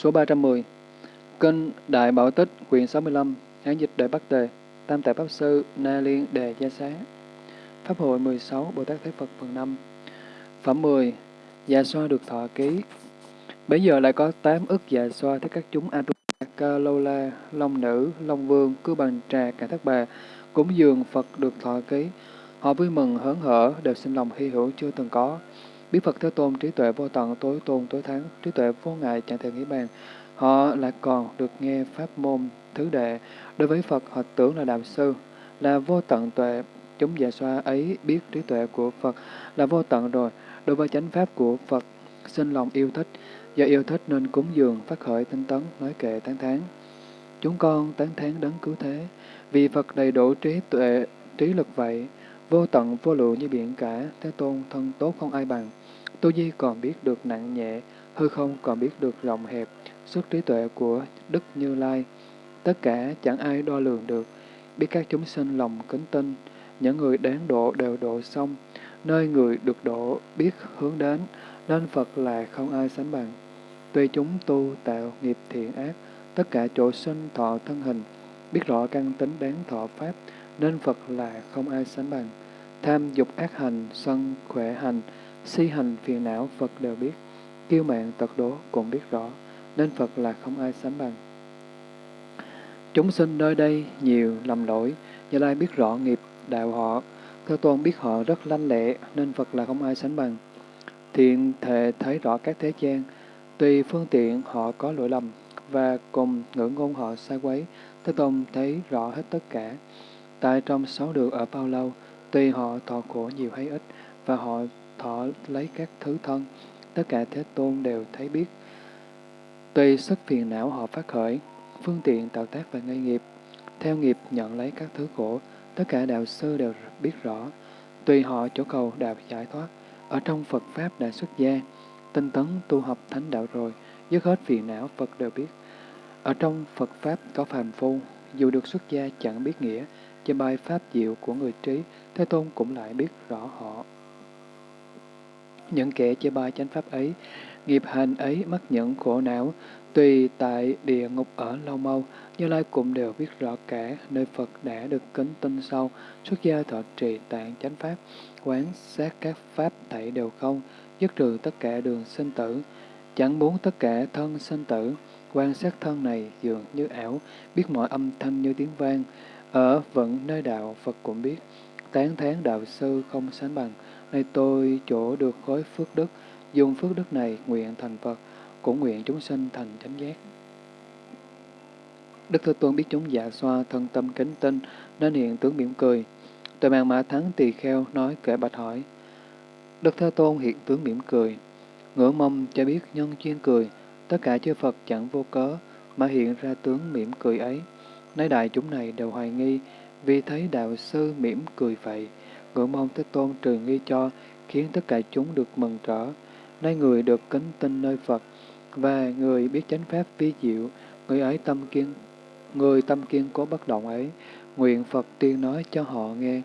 Số 310 Kinh Đại Bảo Tích, quyển 65, Hán dịch Đại Bắc Tề, Tam Tạng Pháp Sư, Na Liên Đề Gia Xá. Pháp hội 16, Bồ Tát Thế Phật phần 5. Phẩm 10. Dạ xoa được thọ ký. Bây giờ lại có 8 ức dạ xoa thấy các chúng Atula, Ca Lô La, Long Nữ, Long Vương, Cứ Bằng Trà, Cả Thác Bà, cúng dường Phật được thọ ký. Họ vui mừng hớn hở, đều sinh lòng hy hữu chưa từng có. Biết Phật Thế Tôn trí tuệ vô tận tối tôn tối thắng, trí tuệ vô ngại chẳng thể nghĩ bàn. Họ lại còn được nghe pháp môn thứ đệ. Đối với Phật họ tưởng là đạo sư, là vô tận tuệ. Chúng dạ xoa ấy biết trí tuệ của Phật là vô tận rồi. Đối với chánh pháp của Phật, sinh lòng yêu thích. Do yêu thích nên cúng dường, phát khởi tinh tấn, nói kệ tán thán. Chúng con tán thán đấng cứu thế, vì Phật đầy đủ trí tuệ, trí lực vậy, vô tận vô lượng như biển cả, Thế Tôn thân tốt không ai bằng. Tu Di còn biết được nặng nhẹ, hư không còn biết được rộng hẹp, sức trí tuệ của Đức Như Lai. Tất cả chẳng ai đo lường được, biết các chúng sinh lòng kính tinh, những người đáng độ đều độ xong, nơi người được độ biết hướng đến, nên Phật là không ai sánh bằng. Tuy chúng tu tạo nghiệp thiện ác, tất cả chỗ sinh thọ thân hình, biết rõ căn tính đáng thọ pháp, nên Phật là không ai sánh bằng. Tham dục ác hành, sân khỏe hành, si hành phiền não Phật đều biết, kiêu mạng tật đố cũng biết rõ, nên Phật là không ai sánh bằng. Chúng sinh nơi đây nhiều lầm lỗi, Như Lai biết rõ nghiệp đạo họ, Thế Tôn biết họ rất lanh lẹ, nên Phật là không ai sánh bằng. Thiện thể thấy rõ các thế gian, tùy phương tiện họ có lỗi lầm, và cùng ngữ ngôn họ sai quấy, Thế Tôn thấy rõ hết tất cả. Tại trong sáu đường ở bao lâu, tùy họ thọ khổ nhiều hay ít, và họ thọ lấy các thứ thân, tất cả Thế Tôn đều thấy biết. Tùy sức phiền não họ phát khởi, phương tiện tạo tác và gây nghiệp, theo nghiệp nhận lấy các thứ khổ, tất cả đạo sư đều biết rõ. Tùy họ chỗ cầu đạo giải thoát, ở trong Phật Pháp đã xuất gia, tinh tấn tu học thánh đạo rồi, dứt hết phiền não Phật đều biết. Ở trong Phật Pháp có phàm phu, dù được xuất gia chẳng biết nghĩa, trên bài Pháp diệu của người trí, Thế Tôn cũng lại biết rõ họ. Những kẻ chê bai chánh pháp ấy, nghiệp hành ấy mắc những khổ não, tùy tại địa ngục ở lâu mau, Như Lai cũng đều biết rõ cả nơi Phật đã được kính tinh sâu, xuất gia thọ trì tạng chánh pháp, quán sát các pháp thảy đều không, dứt trừ tất cả đường sinh tử, chẳng muốn tất cả thân sinh tử, quan sát thân này dường như ảo, biết mọi âm thanh như tiếng vang, ở vẫn nơi đạo Phật cũng biết, tán thán đạo sư không sánh bằng, Nay tôi chỗ được khối phước đức, dùng phước đức này nguyện thành Phật, cũng nguyện chúng sinh thành chánh giác. Đức Thế Tôn biết chúng dạ xoa, thân tâm kính tinh, nên hiện tướng mỉm cười. Tề mạng mã thắng tỳ kheo nói kể bạch hỏi. Đức Thế Tôn hiện tướng mỉm cười. Ngửa mông cho biết nhân chuyên cười, tất cả chư Phật chẳng vô cớ, mà hiện ra tướng mỉm cười ấy. Nay đại chúng này đều hoài nghi, vì thấy đạo sư mỉm cười vậy ngưỡng mong Thế Tôn trừ nghi cho, khiến tất cả chúng được mừng trở. Nay người được kính tin nơi Phật, và người biết chánh pháp vi diệu, người ấy tâm kiên, người tâm kiên cố bất động ấy, nguyện Phật tiên nói cho họ nghe.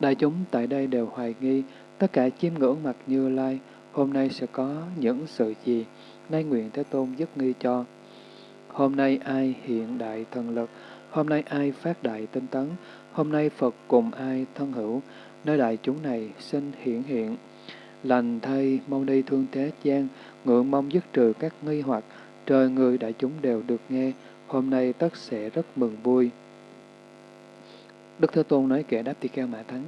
Đại chúng tại đây đều hoài nghi, tất cả chiêm ngưỡng mặt Như Lai, hôm nay sẽ có những sự gì, nay nguyện Thế Tôn dứt nghi cho. Hôm nay ai hiện đại thần lực, hôm nay ai phát đại tinh tấn, hôm nay Phật cùng ai thân hữu, nơi đại chúng này xin hiển hiện. Lành thay mong đi thương thế gian, ngưỡng mong dứt trừ các nghi hoặc, trời người đại chúng đều được nghe, hôm nay tất sẽ rất mừng vui. Đức Thế Tôn nói kẻ đáp tỳ kheo Mã Thắng,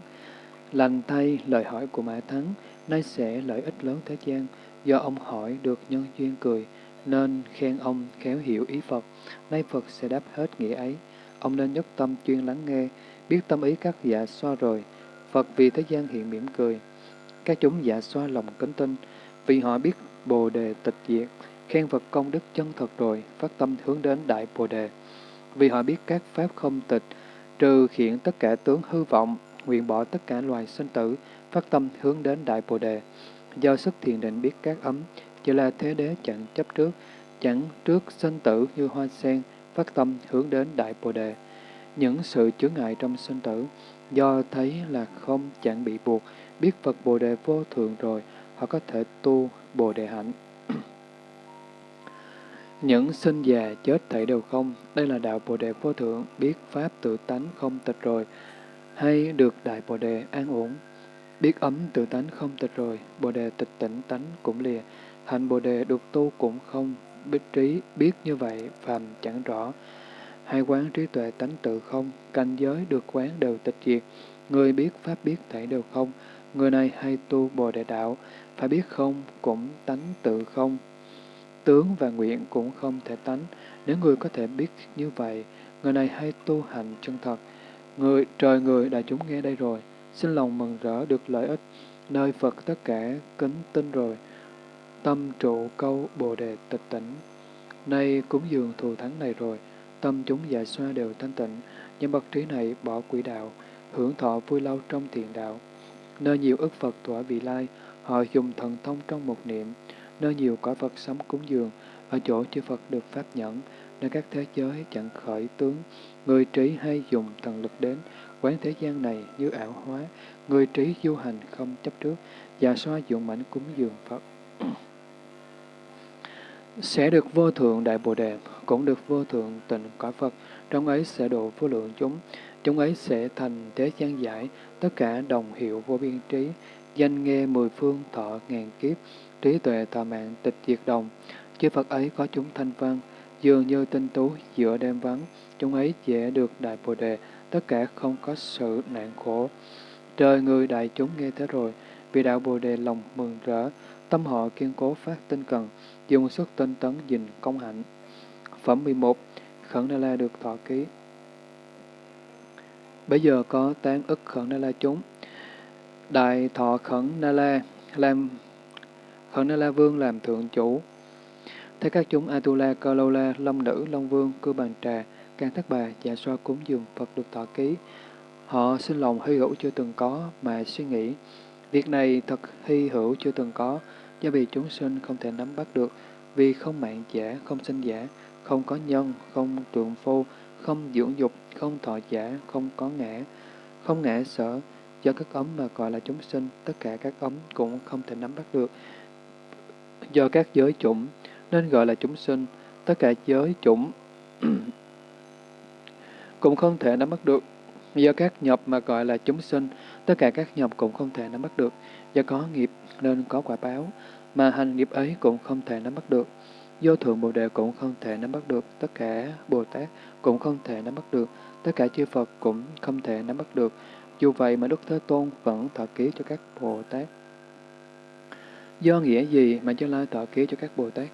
lành thay lời hỏi của Mã Thắng, nay sẽ lợi ích lớn thế gian, do ông hỏi được nhân duyên cười, nên khen ông khéo hiểu ý Phật, nay Phật sẽ đáp hết nghĩa ấy. Ông nên nhất tâm chuyên lắng nghe, biết tâm ý các dạ xoa rồi, Phật vì thế gian hiện mỉm cười. Các chúng dạ xoa lòng kính tinh, vì họ biết Bồ Đề tịch diệt, khen Phật công đức chân thật rồi, phát tâm hướng đến Đại Bồ Đề. Vì họ biết các pháp không tịch, trừ khiển tất cả tướng hư vọng, nguyện bỏ tất cả loài sinh tử, phát tâm hướng đến Đại Bồ Đề. Do sức thiền định biết các ấm, chỉ là thế đế chẳng chấp trước, chẳng trước sinh tử như hoa sen, phát tâm hướng đến Đại Bồ Đề. Những sự chướng ngại trong sinh tử, Do thấy là không chẳng bị buộc, biết Phật Bồ Đề vô thượng rồi, họ có thể tu Bồ Đề hạnh. Những sinh già chết thảy đều không, đây là đạo Bồ Đề vô thượng, biết Pháp tự tánh không tịch rồi, hay được Đại Bồ Đề an ổn. Biết ấm tự tánh không tịch rồi, Bồ Đề tịch tỉnh tánh cũng lìa, hành Bồ Đề được tu cũng không, biết trí, biết như vậy, phàm chẳng rõ. Hai quán trí tuệ tánh tự không, cảnh giới được quán đều tịch diệt, người biết Pháp biết thể đều không, người này hay tu Bồ Đề đạo, phải biết không, cũng tánh tự không, tướng và nguyện cũng không thể tánh. Nếu người có thể biết như vậy, người này hay tu hành chân thật. Người, trời người đại chúng nghe đây rồi, xin lòng mừng rỡ được lợi ích, nơi Phật tất cả kính tin rồi. Tâm trụ câu Bồ Đề tịch tỉnh. Nay cúng dường thù thắng này rồi, tâm chúng già xoa đều thanh tịnh, những bậc trí này bỏ quỷ đạo, hưởng thọ vui lâu trong thiền đạo. Nơi nhiều ức Phật tỏa vị lai, họ dùng thần thông trong một niệm, nơi nhiều cõi Phật sống cúng dường, ở chỗ chư Phật được pháp nhẫn, nơi các thế giới chẳng khởi tướng, người trí hay dùng thần lực đến, quán thế gian này như ảo hóa, người trí du hành không chấp trước, và xoa dụng mảnh cúng dường Phật sẽ được vô thượng đại bồ đề, cũng được vô thượng tịnh cõi Phật, trong ấy sẽ độ vô lượng chúng, chúng ấy sẽ thành thế gian giải, tất cả đồng hiệu vô biên trí, danh nghe mười phương thọ ngàn kiếp, trí tuệ thọ mạng tịch diệt đồng. Chư Phật ấy có chúng thanh văn, dường như tinh tú giữa đêm vắng, chúng ấy dễ được đại bồ đề, tất cả không có sự nạn khổ. Trời người đại chúng nghe thế rồi, vì đạo bồ đề lòng mừng rỡ, tâm họ kiên cố phát tinh cần, dùng sức tinh tấn dình công hạnh. Phẩm 11 Khẩn na La được thọ ký Bây giờ có tán ức Khẩn na La chúng. Đại thọ Khẩn na La làm Khẩn na La Vương làm thượng chủ. Thế các chúng Atula, Cơ Lâu La, Long Nữ, Long Vương, Cư Bàn Trà, Can Thất Bà, Dạ Xoa cúng dường Phật được thọ ký. Họ xin lòng hy hữu chưa từng có mà suy nghĩ. Việc này thật hy hữu chưa từng có, do vì chúng sinh không thể nắm bắt được, vì không mạng giả, không sinh giả, không có nhân, không trượng phu, không dưỡng dục, không thọ giả, không có ngã, không ngã sở. Do các ấm mà gọi là chúng sinh, tất cả các ấm cũng không thể nắm bắt được. Do các giới chủng, nên gọi là chúng sinh, tất cả giới chủng cũng không thể nắm bắt được. Do các nhập mà gọi là chúng sinh, tất cả các nhập cũng không thể nắm bắt được. Do có nghiệp nên có quả báo, mà hành nghiệp ấy cũng không thể nắm bắt được. Vô thượng Bồ Đề cũng không thể nắm bắt được, tất cả Bồ Tát cũng không thể nắm bắt được, tất cả chư Phật cũng không thể nắm bắt được. Dù vậy mà Đức Thế Tôn vẫn thọ ký cho các Bồ Tát. Do nghĩa gì mà Như Lai thọ ký cho các Bồ Tát?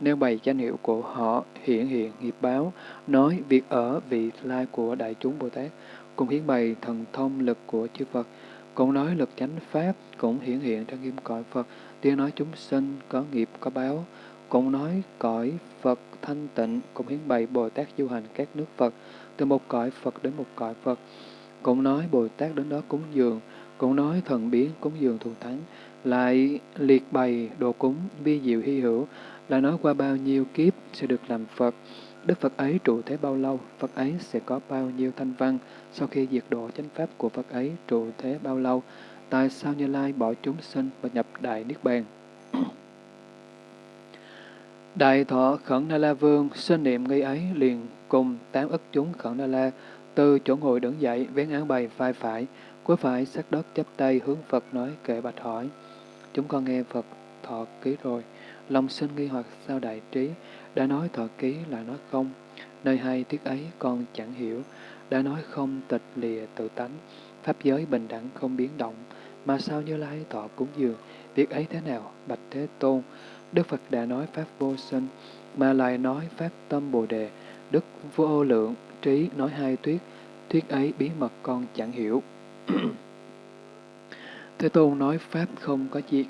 Nêu bày danh hiệu của họ hiện hiện nghiệp báo, nói việc ở vị lai của đại chúng Bồ Tát, cùng hiến bày thần thông lực của chư Phật, cũng nói lực chánh pháp, cũng hiển hiện trong nghiêm cõi Phật, tiếng nói chúng sinh có nghiệp có báo, cũng nói cõi Phật thanh tịnh, cũng hiến bày Bồ Tát du hành các nước Phật, từ một cõi Phật đến một cõi Phật, cũng nói Bồ Tát đến đó cúng dường, cũng nói thần biến cúng dường thù thắng, lại liệt bày đồ cúng vi diệu hy hữu, lại nói qua bao nhiêu kiếp sẽ được làm Phật. Đức Phật ấy trụ thế bao lâu, Phật ấy sẽ có bao nhiêu thanh văn, sau khi diệt độ chánh pháp của Phật ấy trụ thế bao lâu, tại sao Như Lai bỏ chúng sinh và nhập Đại Niết Bàn. Đại thọ Khẩn Na La Vương sinh niệm nghi ấy liền cùng tám ức chúng Khẩn Na La từ chỗ ngồi đứng dậy vén áo bày vai phải, cuối phải sát đất chắp tay hướng Phật nói kệ bạch hỏi. Chúng con nghe Phật thọ ký rồi, lòng sinh nghi hoặc sao đại trí, đã nói thọ ký là nói không, nơi hai tiết ấy con chẳng hiểu, đã nói không tịch lìa tự tánh, pháp giới bình đẳng không biến động, mà sao như lai thọ cúng dường, việc ấy thế nào, bạch thế tôn, Đức Phật đã nói Pháp vô sinh, mà lại nói Pháp tâm Bồ Đề, Đức vô lượng, trí nói hai thuyết, thuyết ấy bí mật con chẳng hiểu. Thế Tôn nói Pháp không có diệt,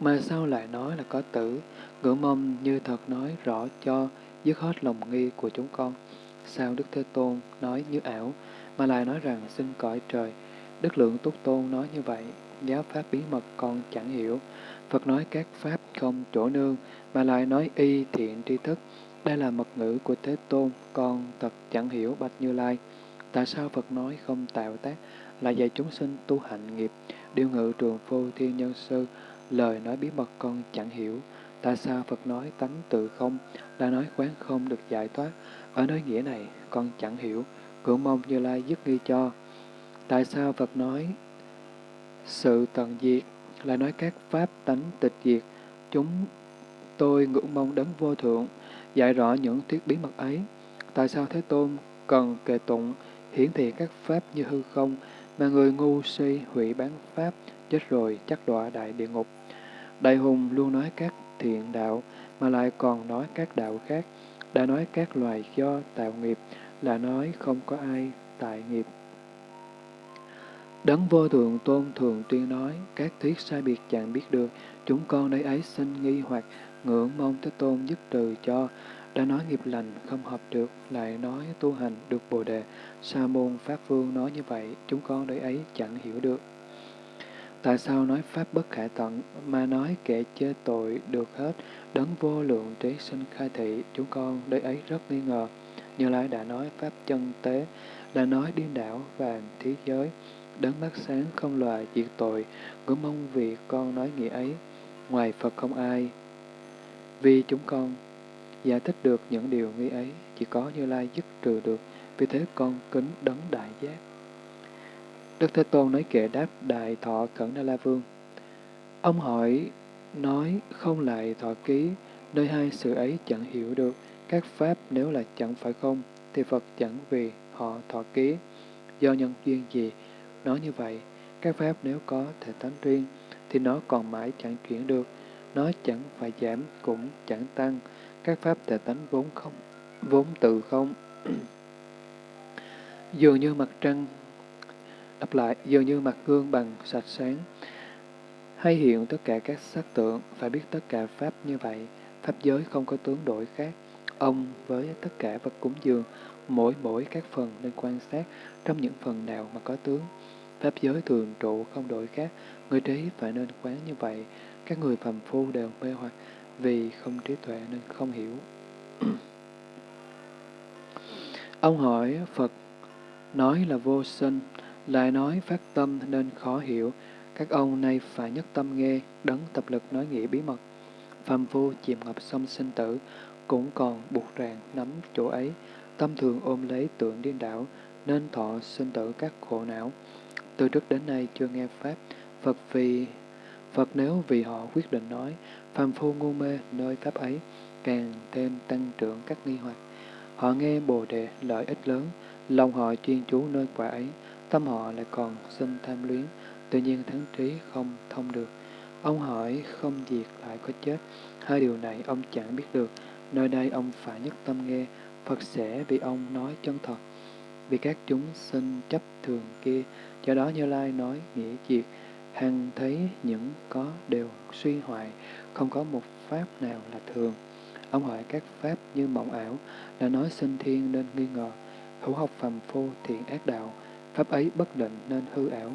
mà sao lại nói là có tử, ngưỡng mong như thật nói rõ cho dứt hết lòng nghi của chúng con. Sao Đức Thế Tôn nói như ảo, mà lại nói rằng xin cõi trời. Đức Lượng Túc Tôn nói như vậy, giáo Pháp bí mật con chẳng hiểu. Phật nói các Pháp không chỗ nương, mà lại nói y thiện tri thức. Đây là mật ngữ của Thế Tôn, con thật chẳng hiểu Bạch Như Lai. Tại sao Phật nói không tạo tác, là dạy chúng sinh tu hạnh nghiệp, điều ngự trường phu thiên nhân sư, lời nói bí mật con chẳng hiểu. Tại sao Phật nói tánh tự không, là nói quán không được giải thoát? Ở nơi nghĩa này, con chẳng hiểu, cũng mong Như Lai dứt nghi cho. Tại sao Phật nói sự tận diệt, là nói các pháp tánh tịch diệt, chúng tôi ngưỡng mong đấng vô thượng, dạy rõ những thuyết bí mật ấy. Tại sao Thế Tôn cần kệ tụng, hiển thị các pháp như hư không, mà người ngu si hủy bán pháp, chết rồi chắc đọa đại địa ngục. Đại hùng luôn nói các thiện đạo, mà lại còn nói các đạo khác, đã nói các loài do tạo nghiệp, là nói không có ai tại nghiệp. Đấng vô thượng tôn thường tuyên nói, các thuyết sai biệt chẳng biết được, chúng con đây ấy sinh nghi hoặc ngưỡng mong Thế Tôn giúp trừ cho, đã nói nghiệp lành không hợp được, lại nói tu hành được bồ đề. Sa môn Pháp Vương nói như vậy, chúng con đây ấy chẳng hiểu được. Tại sao nói Pháp bất khả tận, mà nói kẻ chê tội được hết, đấng vô lượng trí sinh khai thị, chúng con Đấy ấy rất nghi ngờ. Như Lai đã nói Pháp chân tế, là nói điên đảo và thế giới, đấng mắt sáng không loài diệt tội, ngưỡng mong vì con nói nghĩa ấy, ngoài Phật không ai. Vì chúng con giải thích được những điều nghi ấy, chỉ có Như Lai dứt trừ được, vì thế con kính đấng đại giác. Đức Thế Tôn nói kệ đáp Đại Thọ Cẩn Na La Vương. Ông hỏi, nói không lại thọ ký, nơi hai sự ấy chẳng hiểu được, các pháp nếu là chẳng phải không, thì Phật chẳng vì họ thọ ký. Do nhân duyên gì, nói như vậy, các pháp nếu có thể tánh riêng, thì nó còn mãi chẳng chuyển được, nó chẳng phải giảm cũng chẳng tăng, các pháp thể tánh vốn không, vốn tự không. Dường như mặt trăng Đáp lại, dường như mặt gương bằng sạch sáng, hay hiện tất cả các sắc tượng, phải biết tất cả Pháp như vậy, Pháp giới không có tướng đổi khác. Ông với tất cả vật cúng dường, mỗi mỗi các phần nên quan sát trong những phần nào mà có tướng. Pháp giới thường trụ không đổi khác, người trí phải nên quán như vậy. Các người phàm phu đều mê hoặc vì không trí tuệ nên không hiểu. Ông hỏi Phật nói là vô sinh, lại nói phát tâm nên khó hiểu, các ông nay phải nhất tâm nghe, đấng tập lực nói nghĩa bí mật. Phàm phu chìm ngập sông sinh tử, cũng còn buộc ràng nắm chỗ ấy, tâm thường ôm lấy tượng điên đảo, nên thọ sinh tử các khổ não. Từ trước đến nay chưa nghe Pháp, Phật vì Phật nếu vì họ quyết định nói, phàm phu ngu mê nơi Pháp ấy, càng thêm tăng trưởng các nghi hoặc. Họ nghe Bồ Đề lợi ích lớn, lòng họ chuyên chú nơi quả ấy, tâm họ lại còn sinh tham luyến, tự nhiên thắng trí không thông được. Ông hỏi không diệt lại có chết, hai điều này ông chẳng biết được, nơi đây ông phải nhất tâm nghe, Phật sẽ vì ông nói chân thật. Vì các chúng sinh chấp thường kia, do đó Như Lai nói nghĩa diệt, hằng thấy những có đều suy hoại, không có một pháp nào là thường. Ông hỏi các pháp như mộng ảo, là nói sinh thiên nên nghi ngờ, hữu học phàm phu thiện ác đạo, pháp ấy bất định nên hư ảo.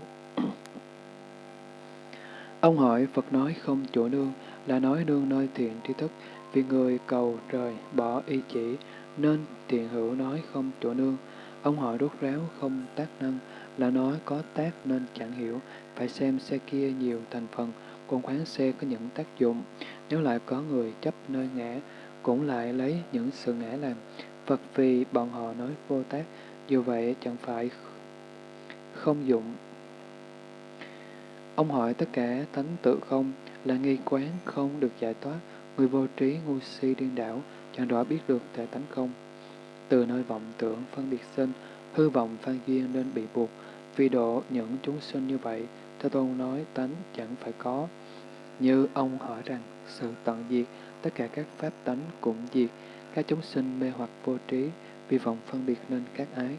Ông hỏi Phật nói không chỗ nương, là nói nương nơi thiện tri thức, vì người cầu trời bỏ y chỉ, nên thiện hữu nói không chỗ nương. Ông hỏi rốt ráo không tác năng, là nói có tác nên chẳng hiểu, phải xem xe kia nhiều thành phần, còn khoáng xe có những tác dụng. Nếu lại có người chấp nơi ngã, cũng lại lấy những sự ngã làm. Phật vì bọn họ nói vô tác, dù vậy chẳng phải không dụng. Ông hỏi tất cả tánh tự không là nghi quán không được giải thoát, người vô trí ngu si điên đảo, chẳng rõ biết được thể tánh không. Từ nơi vọng tưởng phân biệt sinh, hư vọng phan duyên nên bị buộc, vì độ những chúng sinh như vậy, Thế Tôn nói tánh chẳng phải có. Như ông hỏi rằng, sự tận diệt, tất cả các pháp tánh cũng diệt, các chúng sinh mê hoặc vô trí, vì vọng phân biệt nên các ái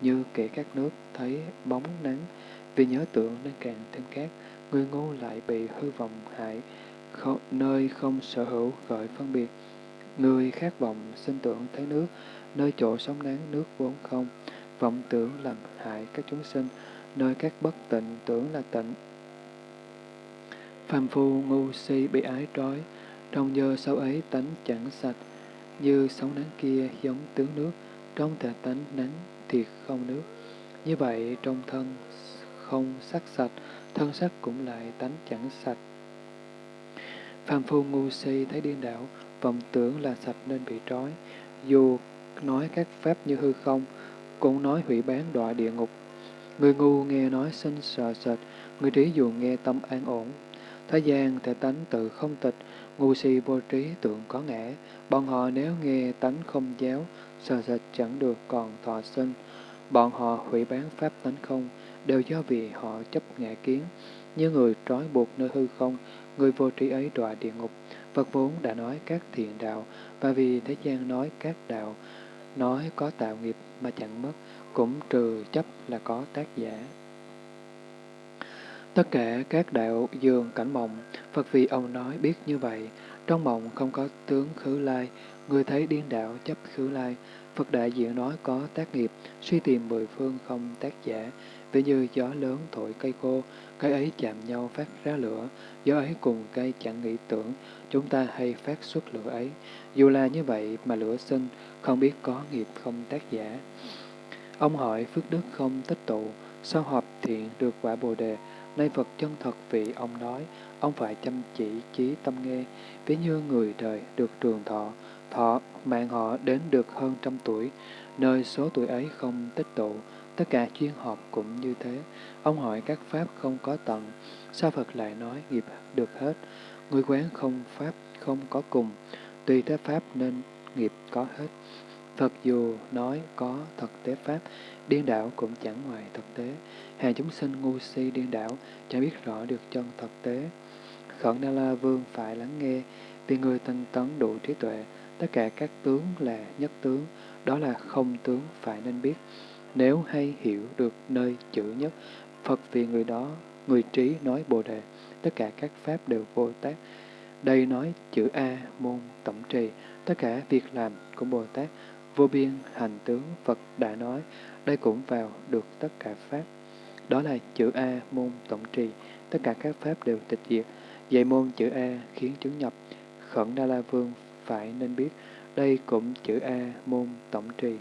như kể các nước thấy bóng nắng, vì nhớ tưởng nên càng thêm cát, người ngu lại bị hư vọng hại, không, nơi không sở hữu gợi phân biệt. Người khát vọng sinh tưởng thấy nước, nơi chỗ sóng nắng nước vốn không, vọng tưởng làm hại các chúng sinh, nơi các bất tịnh tưởng là tịnh. Phàm phu ngu si bị ái trói, trong giờ sau ấy tánh chẳng sạch, như sóng nắng kia giống tướng nước, trong thể tánh nắng thì không nước. Như vậy trong thân không sắc sạch, thân sắc cũng lại tánh chẳng sạch. Phàm phu ngu si thấy điên đảo, vọng tưởng là sạch nên bị trói. Dù nói các pháp như hư không, cũng nói hủy bán đọa địa ngục. Người ngu nghe nói sinh sợ sệt, người trí dù nghe tâm an ổn. Thế gian thể tánh tự không tịch, ngu si vô trí tượng có ngã. Bọn họ nếu nghe tánh không giáo, sợ sệt chẳng được còn thọ sinh. Bọn họ hủy bán pháp tánh không, đều do vì họ chấp ngã kiến. Như người trói buộc nơi hư không, người vô trí ấy đọa địa ngục. Phật vốn đã nói các thiện đạo, và vì thế gian nói các đạo, nói có tạo nghiệp mà chẳng mất, cũng trừ chấp là có tác giả. Tất cả các đạo dường cảnh mộng, Phật vì ông nói biết như vậy, trong mộng không có tướng khứ lai, người thấy điên đạo chấp khứ lai, Phật đại diện nói có tác nghiệp, suy tìm mười phương không tác giả, ví như gió lớn thổi cây khô, cây ấy chạm nhau phát ra lửa, gió ấy cùng cây chẳng nghĩ tưởng, chúng ta hay phát xuất lửa ấy. Dù là như vậy mà lửa sinh, không biết có nghiệp không tác giả. Ông hỏi phước đức không tích tụ, sao họp thiện được quả bồ đề, nay Phật chân thật vị ông nói, ông phải chăm chỉ trí tâm nghe, ví như người đời được trường thọ, thọ mạng họ đến được hơn trăm tuổi, nơi số tuổi ấy không tích tụ, tất cả chuyên họp cũng như thế. Ông hỏi các pháp không có tận, sao Phật lại nói nghiệp được hết, người quán không pháp không có cùng, tùy thế pháp nên nghiệp có hết. Phật dù nói có thực tế pháp, điên đảo cũng chẳng ngoài thực tế. Hàng chúng sinh ngu si điên đảo, chẳng biết rõ được chân thực tế. Khẩn Na La Vương phải lắng nghe, vì người tinh tấn đủ trí tuệ, tất cả các tướng là nhất tướng, đó là không tướng phải nên biết. Nếu hay hiểu được nơi chữ nhất, Phật vì người đó, người trí nói Bồ Đề, tất cả các pháp đều vô tác. Đây nói chữ A, môn, tổng trì, tất cả việc làm của Bồ Tát, vô biên hành tướng Phật đã nói, đây cũng vào được tất cả pháp. Đó là chữ A, môn, tổng trì, tất cả các pháp đều tịch diệt. Dạy môn chữ A khiến chứng nhập, khẩn Đa La Vương phải nên biết, đây cũng chữ A, môn, tổng trì.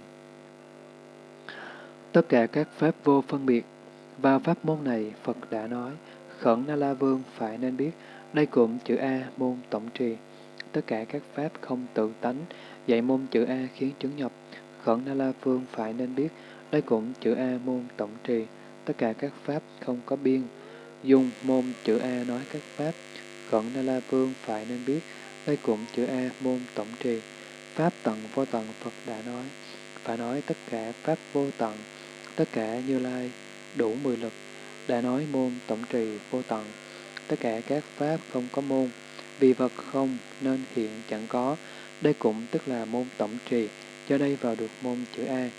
Tất cả các pháp vô phân biệt, vào pháp môn này Phật đã nói, khẩn Na La Vương phải nên biết, đây cũng chữ A, môn, tổng trì. Tất cả các pháp không tự tánh, dạy môn chữ A khiến chứng nhập, khẩn Na La phương phải nên biết, đây cũng chữ A, môn, tổng trì. Tất cả các pháp không có biên, dùng môn chữ A nói các pháp, khẩn Na La phương phải nên biết, đây cũng chữ A, môn, tổng trì. Pháp tận vô tận Phật đã nói, phải nói tất cả pháp vô tận, tất cả như lai, đủ mười lực, đã nói môn tổng trì vô tận. Tất cả các pháp không có môn, vì vật không nên hiện chẳng có, đây cũng tức là môn tổng trì, cho đây vào được môn chữ A,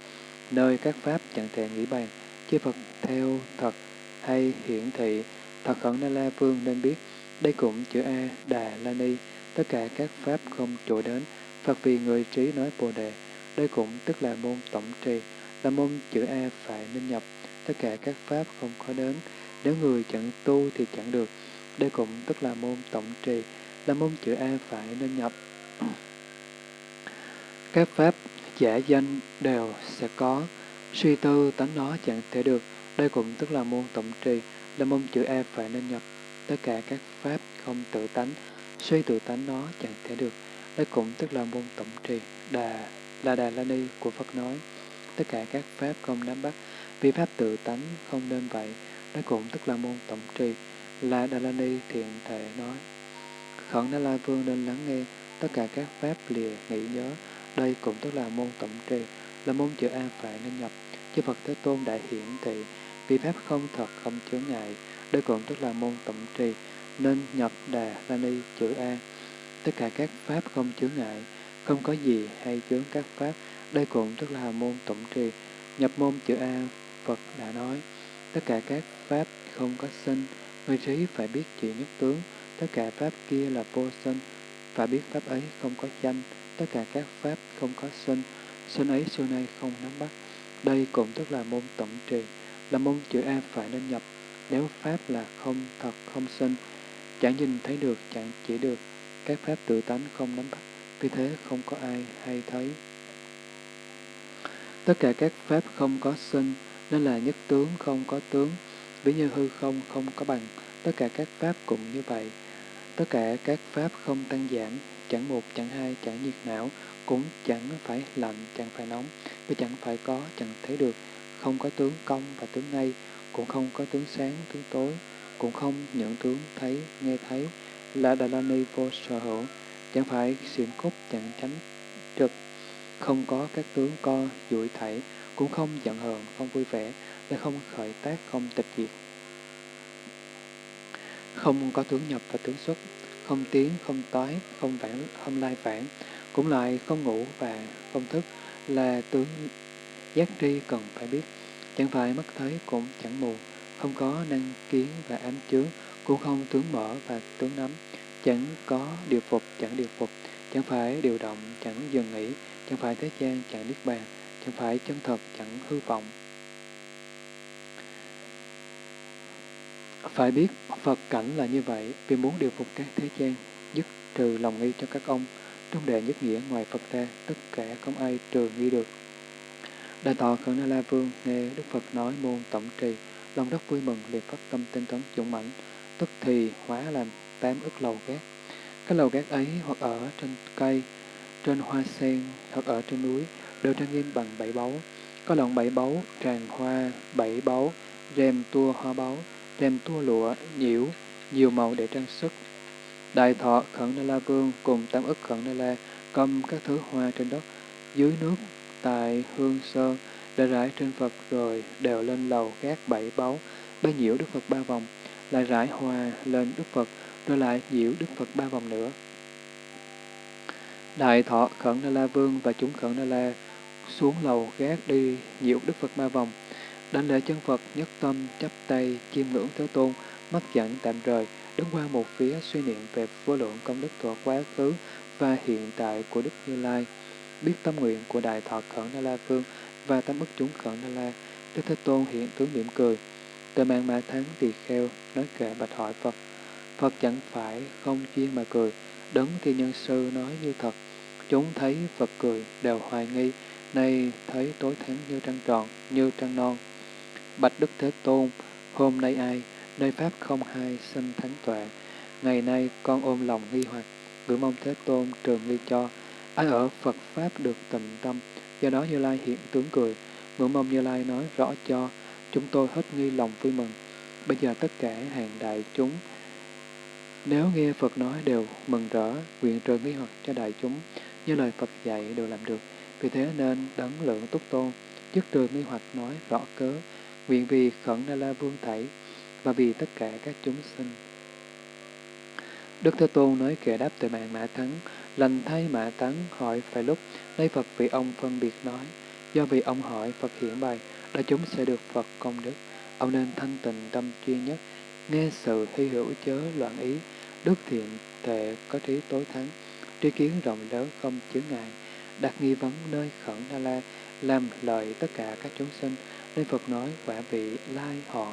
nơi các pháp chẳng thể nghĩ bàn, chư Phật theo thật hay hiển thị, thật khẩn Na La Vương nên biết, đây cũng chữ A, Đà La Ni, tất cả các pháp không chỗ đến, Phật vì người trí nói Bồ Đề, đây cũng tức là môn tổng trì, là môn chữ A phải nên nhập, tất cả các pháp không có đến, nếu người chẳng tu thì chẳng được, đây cũng tức là môn tổng trì, là môn chữ A phải nên nhập. Các pháp giả danh đều sẽ có, suy tư tánh nó chẳng thể được, đây cũng tức là môn tổng trì, là môn chữ A phải nên nhập. Tất cả các pháp không tự tánh, suy tự tánh nó chẳng thể được, đây cũng tức là môn tổng trì, đà là đà la ni của Phật nói. Tất cả các pháp không nắm bắt, vì pháp tự tánh không nên vậy, Đây cũng tức là môn tổng trì, là đà la ni thiện thể nói. Khẩn Đa La Vương nên lắng nghe tất cả các pháp lìa nghĩ nhớ, đây cũng tức là môn tổng trì, là môn chữ A phải nên nhập. Chư Phật Thế Tôn đại hiển thị, vì pháp không thật không chướng ngại, đây cũng tức là môn tổng trì, nên nhập đà la ni chữ A. Tất cả các pháp không chướng ngại, không có gì hay chướng các pháp, đây cũng tức là môn tổng trì. Nhập môn chữ A, Phật đã nói, tất cả các pháp không có sinh, người trí phải biết chỉ nhất tướng, tất cả pháp kia là vô sinh, phải biết pháp ấy không có danh, tất cả các pháp không có sinh, sinh ấy xưa nay không nắm bắt. Đây cũng tức là môn tổng trì, là môn chữ A phải nên nhập, nếu pháp là không thật không sinh, chẳng nhìn thấy được, chẳng chỉ được, các pháp tự tánh không nắm bắt, vì thế không có ai hay thấy. Tất cả các pháp không có sinh, nên là nhất tướng không có tướng, ví như hư không không có bằng, tất cả các pháp cũng như vậy. Tất cả các pháp không tăng giảm, chẳng một, chẳng hai, chẳng nhiệt não, cũng chẳng phải lạnh, chẳng phải nóng, và chẳng phải có, chẳng thấy được, không có tướng công và tướng ngay, cũng không có tướng sáng, tướng tối, cũng không những tướng thấy, nghe thấy, là Đà La Ni vô sở hữu, chẳng phải xiển cốt chẳng tránh trực, không có các tướng co, dụi thảy, cũng không giận hờn, không vui vẻ, lại không khởi tác, không tịch diệt. Không có tướng nhập và tướng xuất, không tiếng không tối không vãng, không lai vãng, cũng lại không ngủ và không thức, là tướng giác tri cần phải biết. Chẳng phải mắt thấy cũng chẳng mù, không có năng kiến và ám chướng, cũng không tướng mở và tướng nắm, chẳng có điều phục, chẳng điều phục, chẳng phải điều động, chẳng dừng nghỉ, chẳng phải thế gian, chẳng niết bàn, chẳng phải chân thật, chẳng hư vọng. Phải biết Phật cảnh là như vậy vì muốn điều phục các thế gian, dứt trừ lòng nghi cho các ông. Trong đệ nhất nghĩa ngoài Phật ra, tất cả không ai trừ nghi được. Đại tọa Khẩn Na La Vương nghe Đức Phật nói môn tổng trì, lòng rất vui mừng liền phát tâm tinh tấn dũng mãnh, tức thì hóa làm tám ức lầu gác. Các lầu gác ấy hoặc ở trên cây, trên hoa sen, hoặc ở trên núi, đều trang nghiêm bằng bảy báu. Có lọn bảy báu, tràng hoa, bảy báu, rèm tua hoa báu, thêm tua lụa, nhiễu, nhiều màu để trang sức. Đại thọ Khẩn Na La Vương cùng tam ức Khẩn Na La cầm các thứ hoa trên đất, dưới nước, tại hương sơn, đã rải trên Phật rồi đều lên lầu gác bảy báu, bay nhiễu Đức Phật ba vòng, lại rải hoa lên Đức Phật, rồi lại nhiễu Đức Phật ba vòng nữa. Đại thọ Khẩn Na La Vương và chúng Khẩn Na La xuống lầu gác đi nhiễu Đức Phật ba vòng đảnh lễ chân Phật nhất tâm chắp tay chiêm ngưỡng Thế Tôn, mắt dẫn tạm rời, đứng qua một phía suy niệm về vô lượng công đức thuộc quá khứ và hiện tại của Đức Như Lai. Biết tâm nguyện của Đại Thọ Khẩn Na La Phương và tâm ức chúng Khẩn Na La, Đức Thế Tôn hiện tướng mỉm cười. Từ mạng mã thắng tỳ kheo, nói kệ bạch hỏi Phật. Phật chẳng phải không chuyên mà cười, đấng thiên nhân sư nói như thật. Chúng thấy Phật cười, đều hoài nghi, nay thấy tối thắng như trăng tròn, như trăng non. Bạch Đức Thế Tôn, hôm nay ai, nơi Pháp không hai sinh thánh tuệ. Ngày nay con ôm lòng nghi hoặc, gửi mong Thế Tôn trường nghi cho. Ai ở Phật Pháp được tịnh tâm, do đó Như Lai hiện tướng cười. Ngưỡng mong Như Lai nói rõ cho, chúng tôi hết nghi lòng vui mừng. Bây giờ tất cả hàng đại chúng, nếu nghe Phật nói đều mừng rỡ, nguyện trường nghi hoặc cho đại chúng, như lời Phật dạy đều làm được. Vì thế nên đấng lượng túc tôn, dứt trừ nghi hoặc nói rõ cớ, nguyện vì khẩn na la vương thảy, và vì tất cả các chúng sinh. Đức Thế Tôn nói kệ đáp từ mạng Mã Thắng, lành thay Mã Thắng hỏi phải lúc, nay Phật vì ông phân biệt nói, do vì ông hỏi Phật hiển bày, là chúng sẽ được Phật công đức. Ông nên thanh tịnh tâm chuyên nhất, nghe sự hy hữu chớ loạn ý, đức thiện thể có trí tối thắng, tri kiến rộng lớn không chướng ngại, đặt nghi vấn nơi khẩn na la, làm lợi tất cả các chúng sinh, nên Phật nói quả vị lai họ,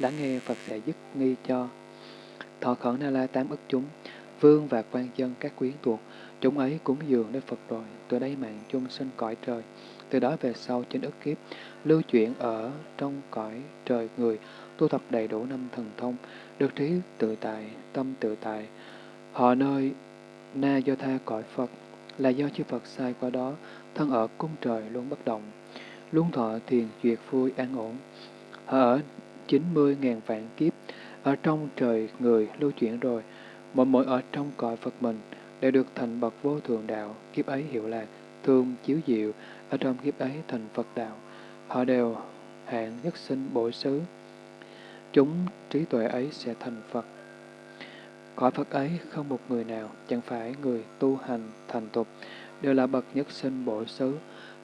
lắng nghe Phật sẽ dứt nghi cho. Thọ khẩn na la tám ức chúng, vương và quan dân các quyến thuộc chúng ấy cúng dường nơi Phật rồi, từ đây mạng chung sinh cõi trời. Từ đó về sau trên ức kiếp, lưu chuyển ở trong cõi trời người, tu tập đầy đủ năm thần thông, được trí tự tại, tâm tự tại. Họ nơi na do tha cõi Phật, là do chư Phật sai qua đó, thân ở cung trời luôn bất động, luôn thọ thiền duyệt vui an ổn. Họ ở chín mươi ngàn vạn kiếp, ở trong trời người lưu chuyển rồi, mỗi mỗi ở trong cõi Phật mình, đều được thành bậc vô thường đạo, kiếp ấy hiệu là thương chiếu diệu, ở trong kiếp ấy thành Phật đạo. Họ đều hạng nhất sinh bổ xứ. Chúng trí tuệ ấy sẽ thành Phật. Cõi Phật ấy không một người nào, chẳng phải người tu hành thành tục, đều là bậc nhất sinh bổ xứ,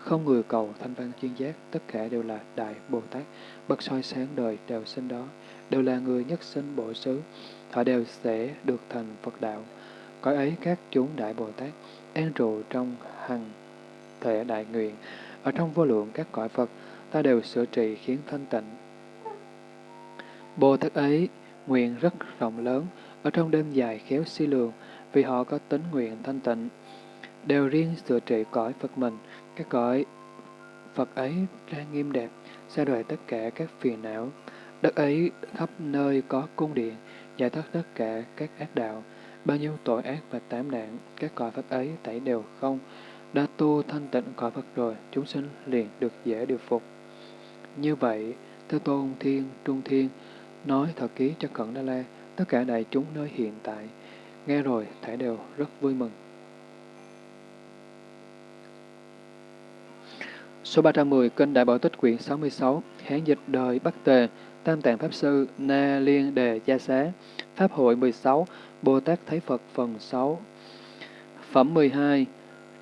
không người cầu thanh văn chuyên giác, tất cả đều là Đại Bồ Tát, bậc soi sáng đời đều sinh đó, đều là người nhất sinh bộ xứ, họ đều sẽ được thành Phật đạo. Cõi ấy các chúng Đại Bồ Tát an trụ trong hằng thể đại nguyện, ở trong vô lượng các cõi Phật, ta đều sửa trị khiến thanh tịnh. Bồ Tát ấy nguyện rất rộng lớn, ở trong đêm dài khéo si lường, vì họ có tính nguyện thanh tịnh, đều riêng sửa trị cõi Phật mình, các cõi Phật ấy ra nghiêm đẹp, xa rời tất cả các phiền não. Đất ấy khắp nơi có cung điện, giải thoát tất cả các ác đạo. bao nhiêu tội ác và tám nạn, các cõi Phật ấy tẩy đều không. Đã tu thanh tịnh cõi Phật rồi, chúng sinh liền được dễ điều phục. Như vậy, Thế Tôn Thiên, Trung Thiên, nói thật ký cho Cẩn Đa La, tất cả đại chúng nơi hiện tại, nghe rồi thảy đều rất vui mừng. Số 310, Kinh Đại Bảo Tích quyển 66, Hán dịch đời Bắc Tề, Tam Tạng Pháp Sư, Na Liên Đề Gia Xá, Pháp hội 16, Bồ Tát Thấy Phật phần 6. Phẩm 12,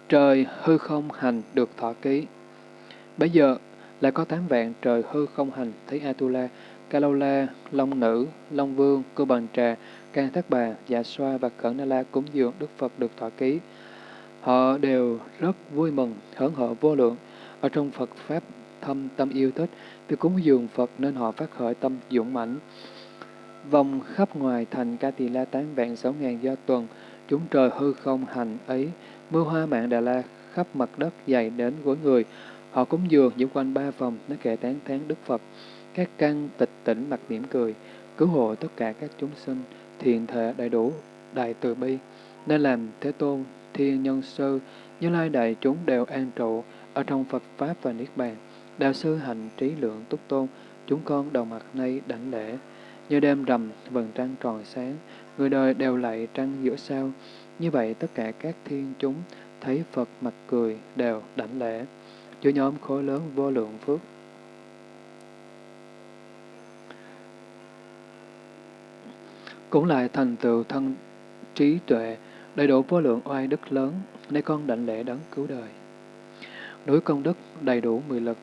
Trời hư không hành được thọ ký. Bây giờ lại có tám vạn trời hư không hành thấy Atula, Kalola, Long Nữ, Long Vương, Cư Bằng Trà, Can Thác Bà, Dạ Xoa và Cẩn Na La cúng dường Đức Phật được thọ ký. Họ đều rất vui mừng, hớn hở vô lượng. Ở trong Phật Pháp thâm tâm yêu thích, vì cúng dường Phật nên họ phát khởi tâm dũng mãnh. Vòng khắp ngoài thành Ca Tỳ La tán vạn sáu ngàn do tuần, chúng trời hư không hành ấy, mưa hoa mạng Đà La khắp mặt đất dày đến gối người. Họ cúng dường những quanh ba vòng, nó kệ tán thán Đức Phật. Các căn tịch tỉnh mặt mỉm cười, cứu hộ tất cả các chúng sinh, thiền thể đầy đủ, đại từ bi. Nên làm Thế Tôn, Thiên Nhân Sư, Như Lai Đại chúng đều an trụ ở trong Phật Pháp và Niết Bàn. Đạo sư hành trí lượng túc tôn, chúng con đầu mặt nay đảnh lễ. Như đêm rằm, vầng trăng tròn sáng, người đời đều lạy trăng giữa sao. Như vậy tất cả các thiên chúng thấy Phật mặt cười đều đảnh lễ. Chúa nhóm khối lớn vô lượng phước. Cũng lại thành tựu thân trí tuệ, đầy đủ vô lượng oai đức lớn, nay con đảnh lễ đấng cứu đời. Núi công đức đầy đủ mười lực,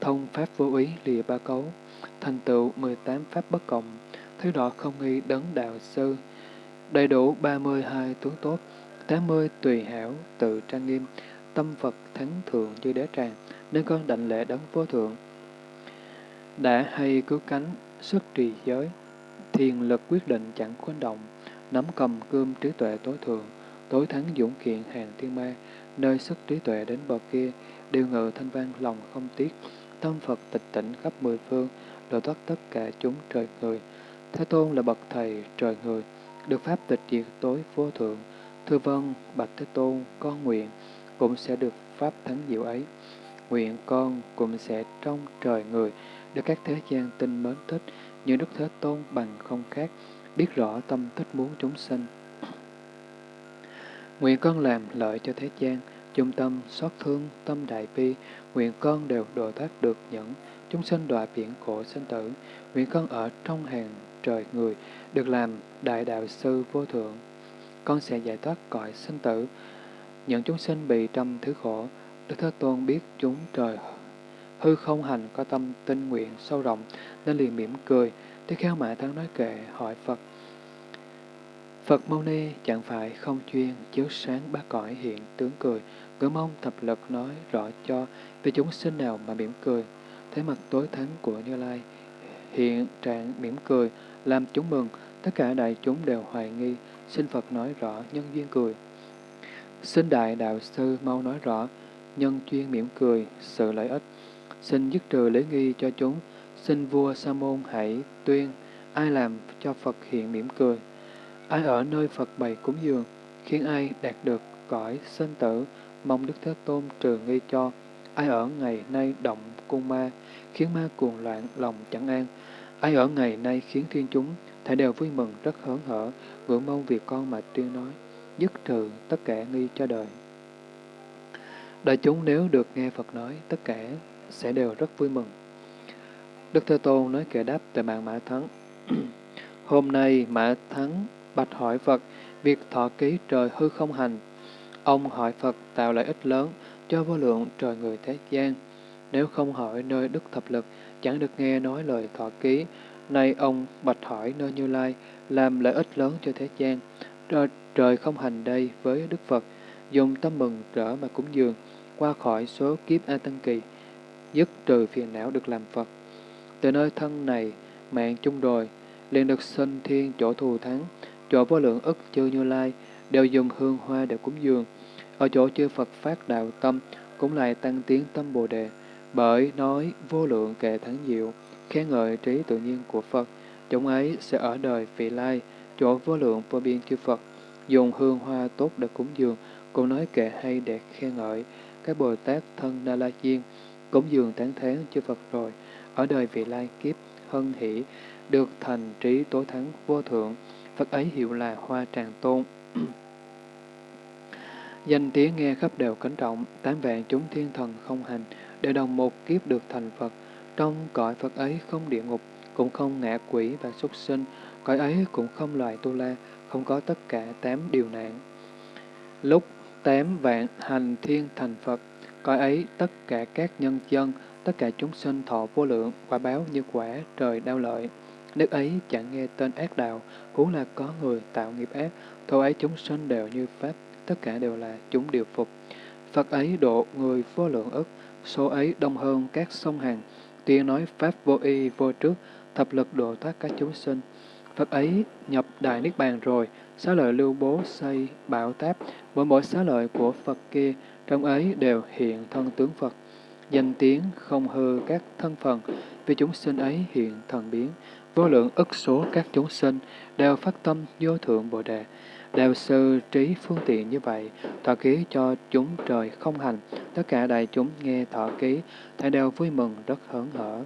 thông pháp vô ý lìa ba cấu, thành tựu mười tám pháp bất cộng, thứ đó không nghi đấng đạo sư, đầy đủ ba mươi hai tướng tốt, tám mươi tùy hảo, tự trang nghiêm, tâm Phật thắng thượng như đế tràng, nên con đảnh lễ đấng vô thượng. Đã hay cứu cánh, xuất trì giới, thiền lực quyết định chẳng quên động, nắm cầm cơm trí tuệ tối thượng, tối thắng dũng kiện hàng thiên ma, nơi sức trí tuệ đến bờ kia, điều ngự thanh vang lòng không tiếc, tâm Phật tịch tỉnh khắp mười phương, độ thoát tất cả chúng trời người. Thế Tôn là bậc thầy trời người, được pháp tịch diệt tối vô thượng. Thưa vâng, bạch Thế Tôn, con nguyện, cũng sẽ được pháp thắng diệu ấy. Nguyện con cũng sẽ trong trời người, được các thế gian tinh mến thích, như Đức Thế Tôn bằng không khác, biết rõ tâm thích muốn chúng sinh. Nguyện con làm lợi cho thế gian, chung tâm, xót thương, tâm đại bi, nguyện con đều độ thoát được những chúng sinh đọa biển khổ sinh tử, nguyện con ở trong hàng trời người, được làm đại đạo sư vô thượng. Con sẽ giải thoát cõi sinh tử, những chúng sinh bị trăm thứ khổ, Đức Thế Tôn biết chúng trời hư không hành có tâm tinh nguyện sâu rộng, nên liền mỉm cười, Thế Kheo mã thắng nói kệ hỏi Phật. Phật Mâu Ni chẳng phải không chuyên chiếu sáng ba cõi hiện tướng cười, ngưỡng mong thập lực nói rõ cho về chúng sinh nào mà mỉm cười. Thế mặt tối thắng của Như Lai hiện trạng mỉm cười, làm chúng mừng, tất cả đại chúng đều hoài nghi, xin Phật nói rõ nhân duyên cười. Xin Đại Đạo Sư mau nói rõ, nhân chuyên mỉm cười, sự lợi ích. Xin dứt trừ lễ nghi cho chúng, xin vua Sa môn hãy tuyên, ai làm cho Phật hiện mỉm cười. Ai ở nơi Phật bày cúng dường, khiến ai đạt được cõi sinh tử, mong Đức Thế Tôn trừ nghi cho. Ai ở ngày nay động cung ma, khiến ma cuồng loạn lòng chẳng an. Ai ở ngày nay khiến thiên chúng, thể đều vui mừng rất hớn hở, ngưỡng mong việc con mà tuyên nói, dứt trừ tất cả nghi cho đời. Đại chúng nếu được nghe Phật nói, tất cả sẽ đều rất vui mừng. Đức Thế Tôn nói kệ đáp tại mạng Mã Thắng. Hôm nay Mã Thắng bạch hỏi Phật, việc thọ ký trời hư không hành. Ông hỏi Phật tạo lợi ích lớn cho vô lượng trời người thế gian. Nếu không hỏi nơi Đức Thập Lực, chẳng được nghe nói lời thọ ký. Nay ông bạch hỏi nơi Như Lai, làm lợi ích lớn cho thế gian. Trời, trời không hành đây với Đức Phật, dùng tâm mừng rỡ mà cúng dường, qua khỏi số kiếp A Tăng Kỳ, dứt trừ phiền não được làm Phật. Từ nơi thân này, mạng chung rồi, liền được sinh thiên chỗ thù thắng, chỗ vô lượng ức chư Như Lai, đều dùng hương hoa để cúng dường. Ở chỗ chư Phật phát đạo tâm, cũng lại tăng tiến tâm Bồ Đề, bởi nói vô lượng kệ thắng diệu, khen ngợi trí tự nhiên của Phật, chúng ấy sẽ ở đời vị lai, chỗ vô lượng vô biên chư Phật, dùng hương hoa tốt để cúng dường, cũng nói kệ hay để khen ngợi. Các Bồ Tát thân Na La Diên, cúng dường tán thán chư Phật rồi, ở đời vị lai kiếp, hân hỷ, được thành trí tối thắng vô thượng, Phật ấy hiệu là Hoa Tràng Tôn. Danh tiếng nghe khắp đều kính trọng, tám vạn chúng thiên thần không hành, để đồng một kiếp được thành Phật. Trong cõi Phật ấy không địa ngục, cũng không ngạ quỷ và súc sinh, cõi ấy cũng không loài tu la, không có tất cả tám điều nạn. Lúc tám vạn hành thiên thành Phật, cõi ấy tất cả các nhân dân, tất cả chúng sinh thọ vô lượng, quả báo như quả trời đau lợi. Nước ấy chẳng nghe tên ác đạo, huống là có người tạo nghiệp ác, thổ ấy chúng sinh đều như Pháp, tất cả đều là chúng điều phục. Phật ấy độ người vô lượng ức, số ấy đông hơn các sông hàng, tiên nói Pháp vô y vô trước, thập lực độ thoát các chúng sinh. Phật ấy nhập Đại Niết Bàn rồi, xá lợi lưu bố xây bảo táp, mỗi mỗi xá lợi của Phật kia, trong ấy đều hiện thân tướng Phật. Danh tiếng không hư các thân phần, vì chúng sinh ấy hiện thần biến, vô lượng ức số các chúng sinh đều phát tâm vô thượng Bồ Đề, đều sư trí phương tiện như vậy, thọ ký cho chúng trời không hành, tất cả đại chúng nghe thọ ký, thầy đều vui mừng rất hớn hở.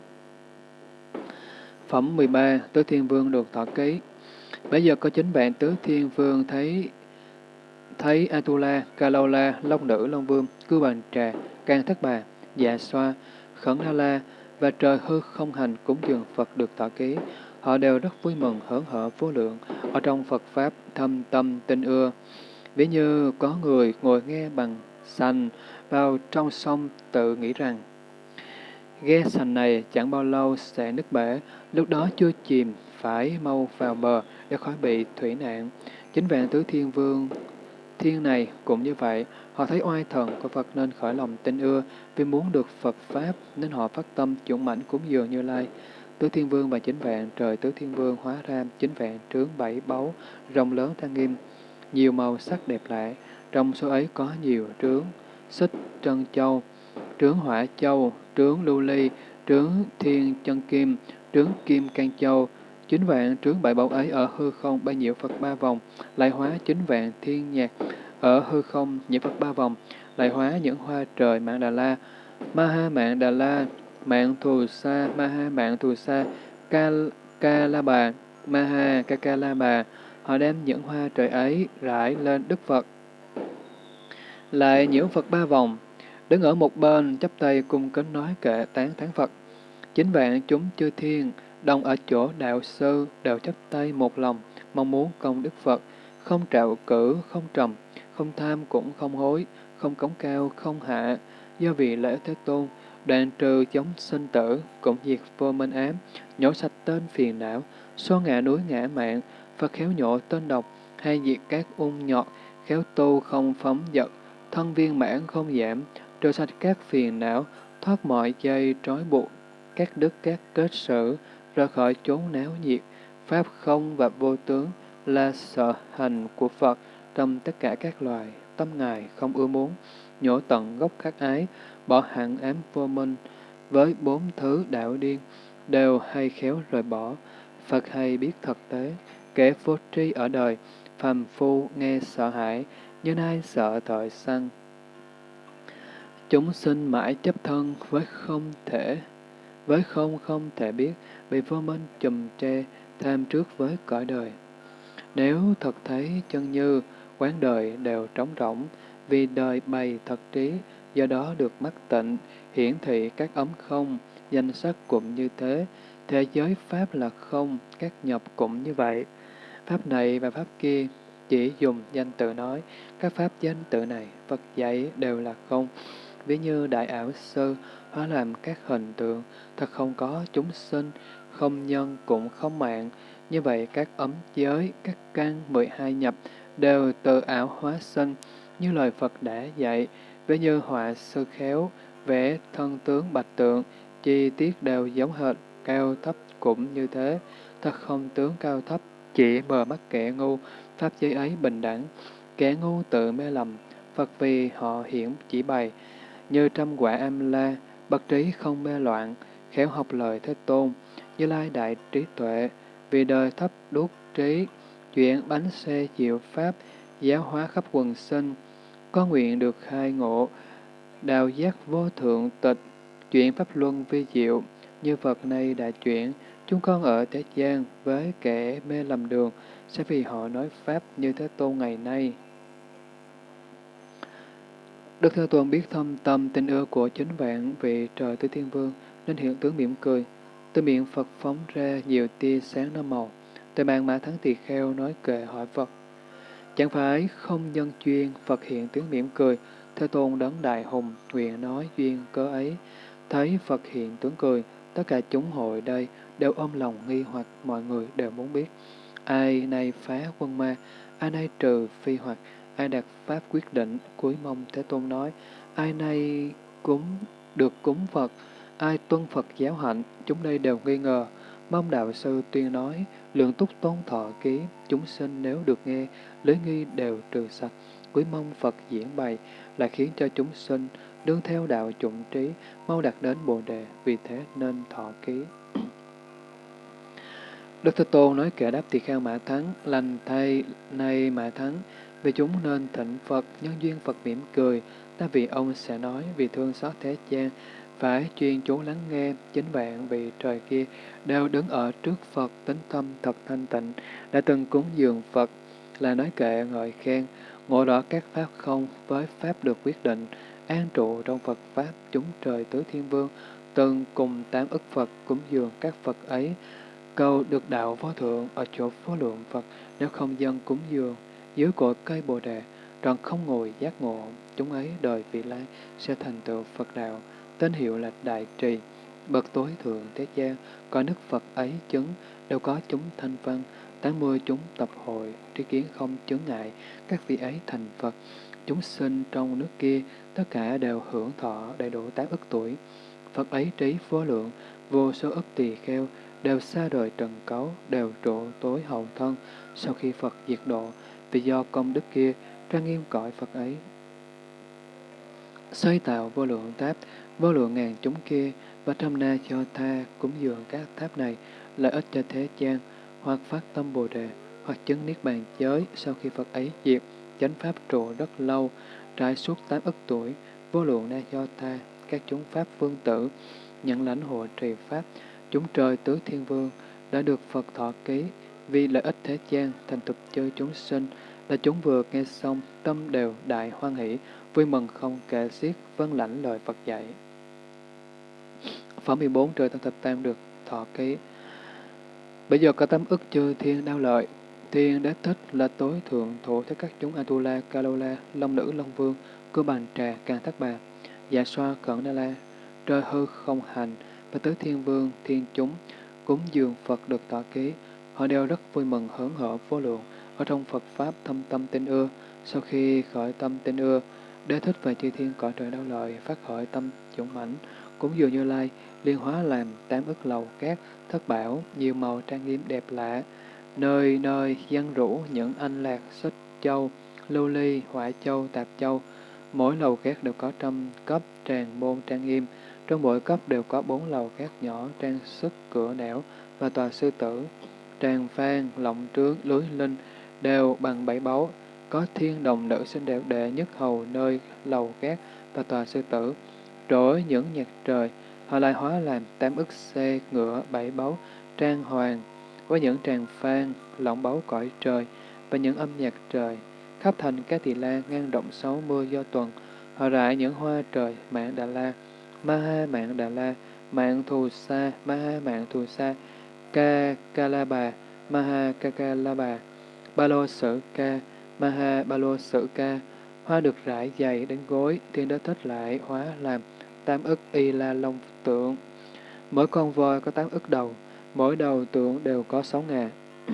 Phẩm 13. Tứ Thiên Vương được thọ ký Bây giờ có chính bạn Tứ Thiên Vương thấy thấy Atula, kalola Long Nữ, Long Vương, Cư Bàn Trà, Can Thất Bà, Dạ Xoa, Khẩn La La và trời hư không hành cúng dường Phật được thọ ký. Họ đều rất vui mừng, hớn hở vô lượng, ở trong Phật Pháp thâm tâm tin ưa. Ví như có người ngồi nghe bằng sành vào trong sông tự nghĩ rằng Ghe sành này chẳng bao lâu sẽ nứt bể, lúc đó chưa chìm, phải mau vào bờ để khỏi bị thủy nạn. Chính vạn tứ thiên vương thiên này cũng như vậy, họ thấy oai thần của Phật nên khởi lòng tin ưa, vì muốn được Phật Pháp nên họ phát tâm dũng mãnh cúng dường Như Lai. Tứ Thiên Vương và chính vạn trời Tứ Thiên Vương hóa ra chính vạn trướng bảy báu, rồng lớn trang nghiêm, nhiều màu sắc đẹp lạ, trong số ấy có nhiều trướng, xích trân châu, trướng hỏa châu, trướng lưu ly, trướng thiên chân kim, trướng kim can châu, chính vạn trướng bảy báu ấy ở hư không bay nhiễu Phật ba vòng, lại hóa chính vạn thiên nhạc ở hư không nhiễu Phật ba vòng, lại hóa những hoa trời mạng Đà La, Ma Ha mạng Đà La, mạng Thù Sa, Ma Ha mạng Thù Sa, Ca, Ca La Bà, Ma Ha Ca Ca La Bà, họ đem những hoa trời ấy rải lên Đức Phật. Lại nhiễu Phật ba vòng, đứng ở một bên chắp tay cung kính nói kệ tán thán Phật. Chính vạn chúng chư thiên, đồng ở chỗ đạo sư đều chấp tay một lòng, mong muốn công Đức Phật, không trạo cử, không trầm, không tham cũng không hối, không cống cao, không hạ, do vì lễ Thế Tôn, đoạn trừ chống sinh tử, cũng diệt vô minh ám, nhổ sạch tên phiền não, xóa ngã núi ngã mạng, Phật khéo nhổ tên độc, hay diệt các ung nhọt, khéo tu không phóng dật, thân viên mãn không giảm, trừ sạch các phiền não, thoát mọi dây trói buộc, các đức các kết sử, ra khỏi chốn náo nhiệt, pháp không và vô tướng là sở hành của Phật trong tất cả các loài, tâm Ngài không ưa muốn, nhổ tận gốc khắc ái, bỏ hạng ám vô minh, với bốn thứ đạo điên, đều hay khéo rời bỏ, Phật hay biết thực tế, kẻ vô tri ở đời, phàm phu nghe sợ hãi, như ai sợ thời sanh. Chúng sinh mãi chấp thân với không thể, với không không thể biết, bị vô minh chùm tre, tham trước với cõi đời. Nếu thật thấy chân như, quán đời đều trống rỗng, vì đời bày thật trí, do đó được mắt tịnh, hiển thị các ấm không, danh sắc cũng như thế, thế giới Pháp là không, các nhập cũng như vậy. Pháp này và Pháp kia chỉ dùng danh tự nói, các Pháp danh tự này, Phật dạy đều là không. Ví như đại ảo sư, hóa làm các hình tượng, thật không có chúng sinh, không nhân cũng không mạng. Như vậy các ấm giới, các căn 12 nhập đều tự ảo hóa sinh, như lời Phật đã dạy, ví như họa sư khéo, vẽ thân tướng bạch tượng, chi tiết đều giống hệt, cao thấp cũng như thế, thật không tướng cao thấp, chỉ bờ mắt kẻ ngu, pháp giới ấy bình đẳng, kẻ ngu tự mê lầm, Phật vì họ hiển chỉ bày, như trăm quả am la, bậc trí không mê loạn, khéo học lời Thế Tôn, như lai đại trí tuệ, vì đời thấp đốt trí, chuyển bánh xe diệu pháp, giáo hóa khắp quần sinh, có nguyện được khai ngộ, đào giác vô thượng tịch, chuyển pháp luân vi diệu, như Phật nay đã chuyển, chúng con ở thế gian với kẻ mê lầm đường, sẽ vì họ nói Pháp như Thế Tôn ngày nay. Đức Thế Tôn biết thâm tâm tình ưa của chính vạn vị trời tứ thiên vương, nên hiện tướng mỉm cười. Từ miệng Phật phóng ra nhiều tia sáng năm màu. Từ bàn mã thắng tỳ kheo nói kệ hỏi Phật. Chẳng phải không nhân chuyên, Phật hiện tướng mỉm cười, Thế Tôn đấng đại hùng, nguyện nói duyên cớ ấy. Thấy Phật hiện tướng cười, tất cả chúng hội đây đều ôm lòng nghi hoặc mọi người đều muốn biết. Ai nay phá quân ma, ai nay trừ phi hoặc, ai đạt pháp quyết định, cuối mong Thế Tôn nói, ai nay cúng được cúng Phật, ai tuân Phật giáo hạnh, chúng đây đều nghi ngờ. Mong đạo sư tuyên nói, lượng túc tôn thọ ký, chúng sinh nếu được nghe, lưới nghi đều trừ sạch. Quý mong Phật diễn bày, là khiến cho chúng sinh đương theo đạo chủng trí, mau đạt đến Bồ Đề, vì thế nên thọ ký. Đức Thế Tôn nói kẻ đáp tỳ kheo Mã Thắng, lành thay nay Mã Thắng, vì chúng nên thịnh Phật, nhân duyên Phật mỉm cười, ta vì ông sẽ nói vì thương xót thế gian, phải chuyên chú lắng nghe, chính vạn vị trời kia đều đứng ở trước Phật tính tâm thật thanh tịnh, đã từng cúng dường Phật, là nói kệ ngợi khen, ngộ rõ các pháp không với pháp được quyết định, an trụ trong Phật Pháp chúng trời tứ thiên vương, từng cùng tám ức Phật cúng dường các Phật ấy, cầu được đạo vô thượng ở chỗ vô lượng Phật, nếu không dân cúng dường, dưới cội cây Bồ Đề, đoàn không ngồi giác ngộ, chúng ấy đời vị lai sẽ thành tựu Phật đạo, tên hiệu là Đại Trì, bậc tối thượng thế gian, có nước Phật ấy chứng, đều có chúng thanh văn, tám mươi chúng tập hội, tri kiến không chướng ngại, các vị ấy thành Phật, chúng sinh trong nước kia, tất cả đều hưởng thọ đầy đủ tám ức tuổi. Phật ấy trí vô lượng, vô số ức tỳ kheo, đều xa đời trần cấu, đều trụ tối hậu thân, sau khi Phật diệt độ, vì do công đức kia, trang nghiêm cõi Phật ấy. Xây tạo vô lượng tháp, vô lượng ngàn chúng kia, và trăm na cho tha cúng dường các tháp này, lợi ích cho thế gian, hoặc phát tâm Bồ Đề, hoặc chứng Niết Bàn giới sau khi Phật ấy diệt, chánh Pháp trụ rất lâu, trải suốt tám ức tuổi, vô lượng na cho tha, các chúng Pháp vương tử, nhận lãnh hộ trì Pháp, chúng trời tứ thiên vương, đã được Phật thọ ký, vì lợi ích thế gian, thành tục chơi chúng sinh, là chúng vừa nghe xong, tâm đều đại hoan hỷ, vui mừng không kể xiết, vân lãnh lời Phật dạy. Phẩm 14 trời tăng thập tam được thọ ký. Bây giờ có tâm ức chư thiên đau lợi, thiên đế thích là tối thượng thủ thế các chúng Atula, Kalola, Long Nữ, Long Vương, Cư Bàn Trà, Càng Thác Bà, Dạ Xoa, Cẩn Đa La, Trời Hư Không Hành, và tứ thiên vương, thiên chúng, cúng dường Phật được tọa ký, họ đều rất vui mừng hớn hở vô lượng, ở trong Phật Pháp thâm tâm tin ưa. Sau khi khởi tâm tin ưa, đế thích về chư thiên cõi trời đau lợi, phát khởi tâm dũng mãnh, cúng dường như lai, liên hóa làm tám ức lầu cát, thất bảo, nhiều màu trang nghiêm đẹp lạ, nơi nơi dân rũ những anh lạc xích châu, lưu ly, hỏa châu, tạp châu, mỗi lầu cát đều có trăm cấp tràng môn trang nghiêm, trong mỗi cấp đều có bốn lầu cát nhỏ trang sức cửa nẻo và tòa sư tử, tràng phan, lộng trướng, lưới linh đều bằng bảy báu, có thiên đồng nữ xinh đẹp đệ nhất hầu nơi lầu cát và tòa sư tử. Trỗi những nhạc trời, họ lại hóa làm tám ức xe ngựa bảy báu, trang hoàng, với những tràng phan, lộng báu cõi trời và những âm nhạc trời. Khắp thành các tỳ la ngang rộng sáu mươi do tuần, họ rải những hoa trời, mạng Đà La, Maha Mạng Đà La, Mạng Thù Sa, Maha Mạng Thù Sa, Ca Ca La Bà, Maha Ca Ca La Bà, Ba Lô Sử Ca, Maha Ba Lô Sử Ca, hoa được rải dày đến gối, thiên đế thích lại hóa làm tam ức y la long tượng. Mỗi con voi có tám ức đầu, mỗi đầu tượng đều có sáu ngà.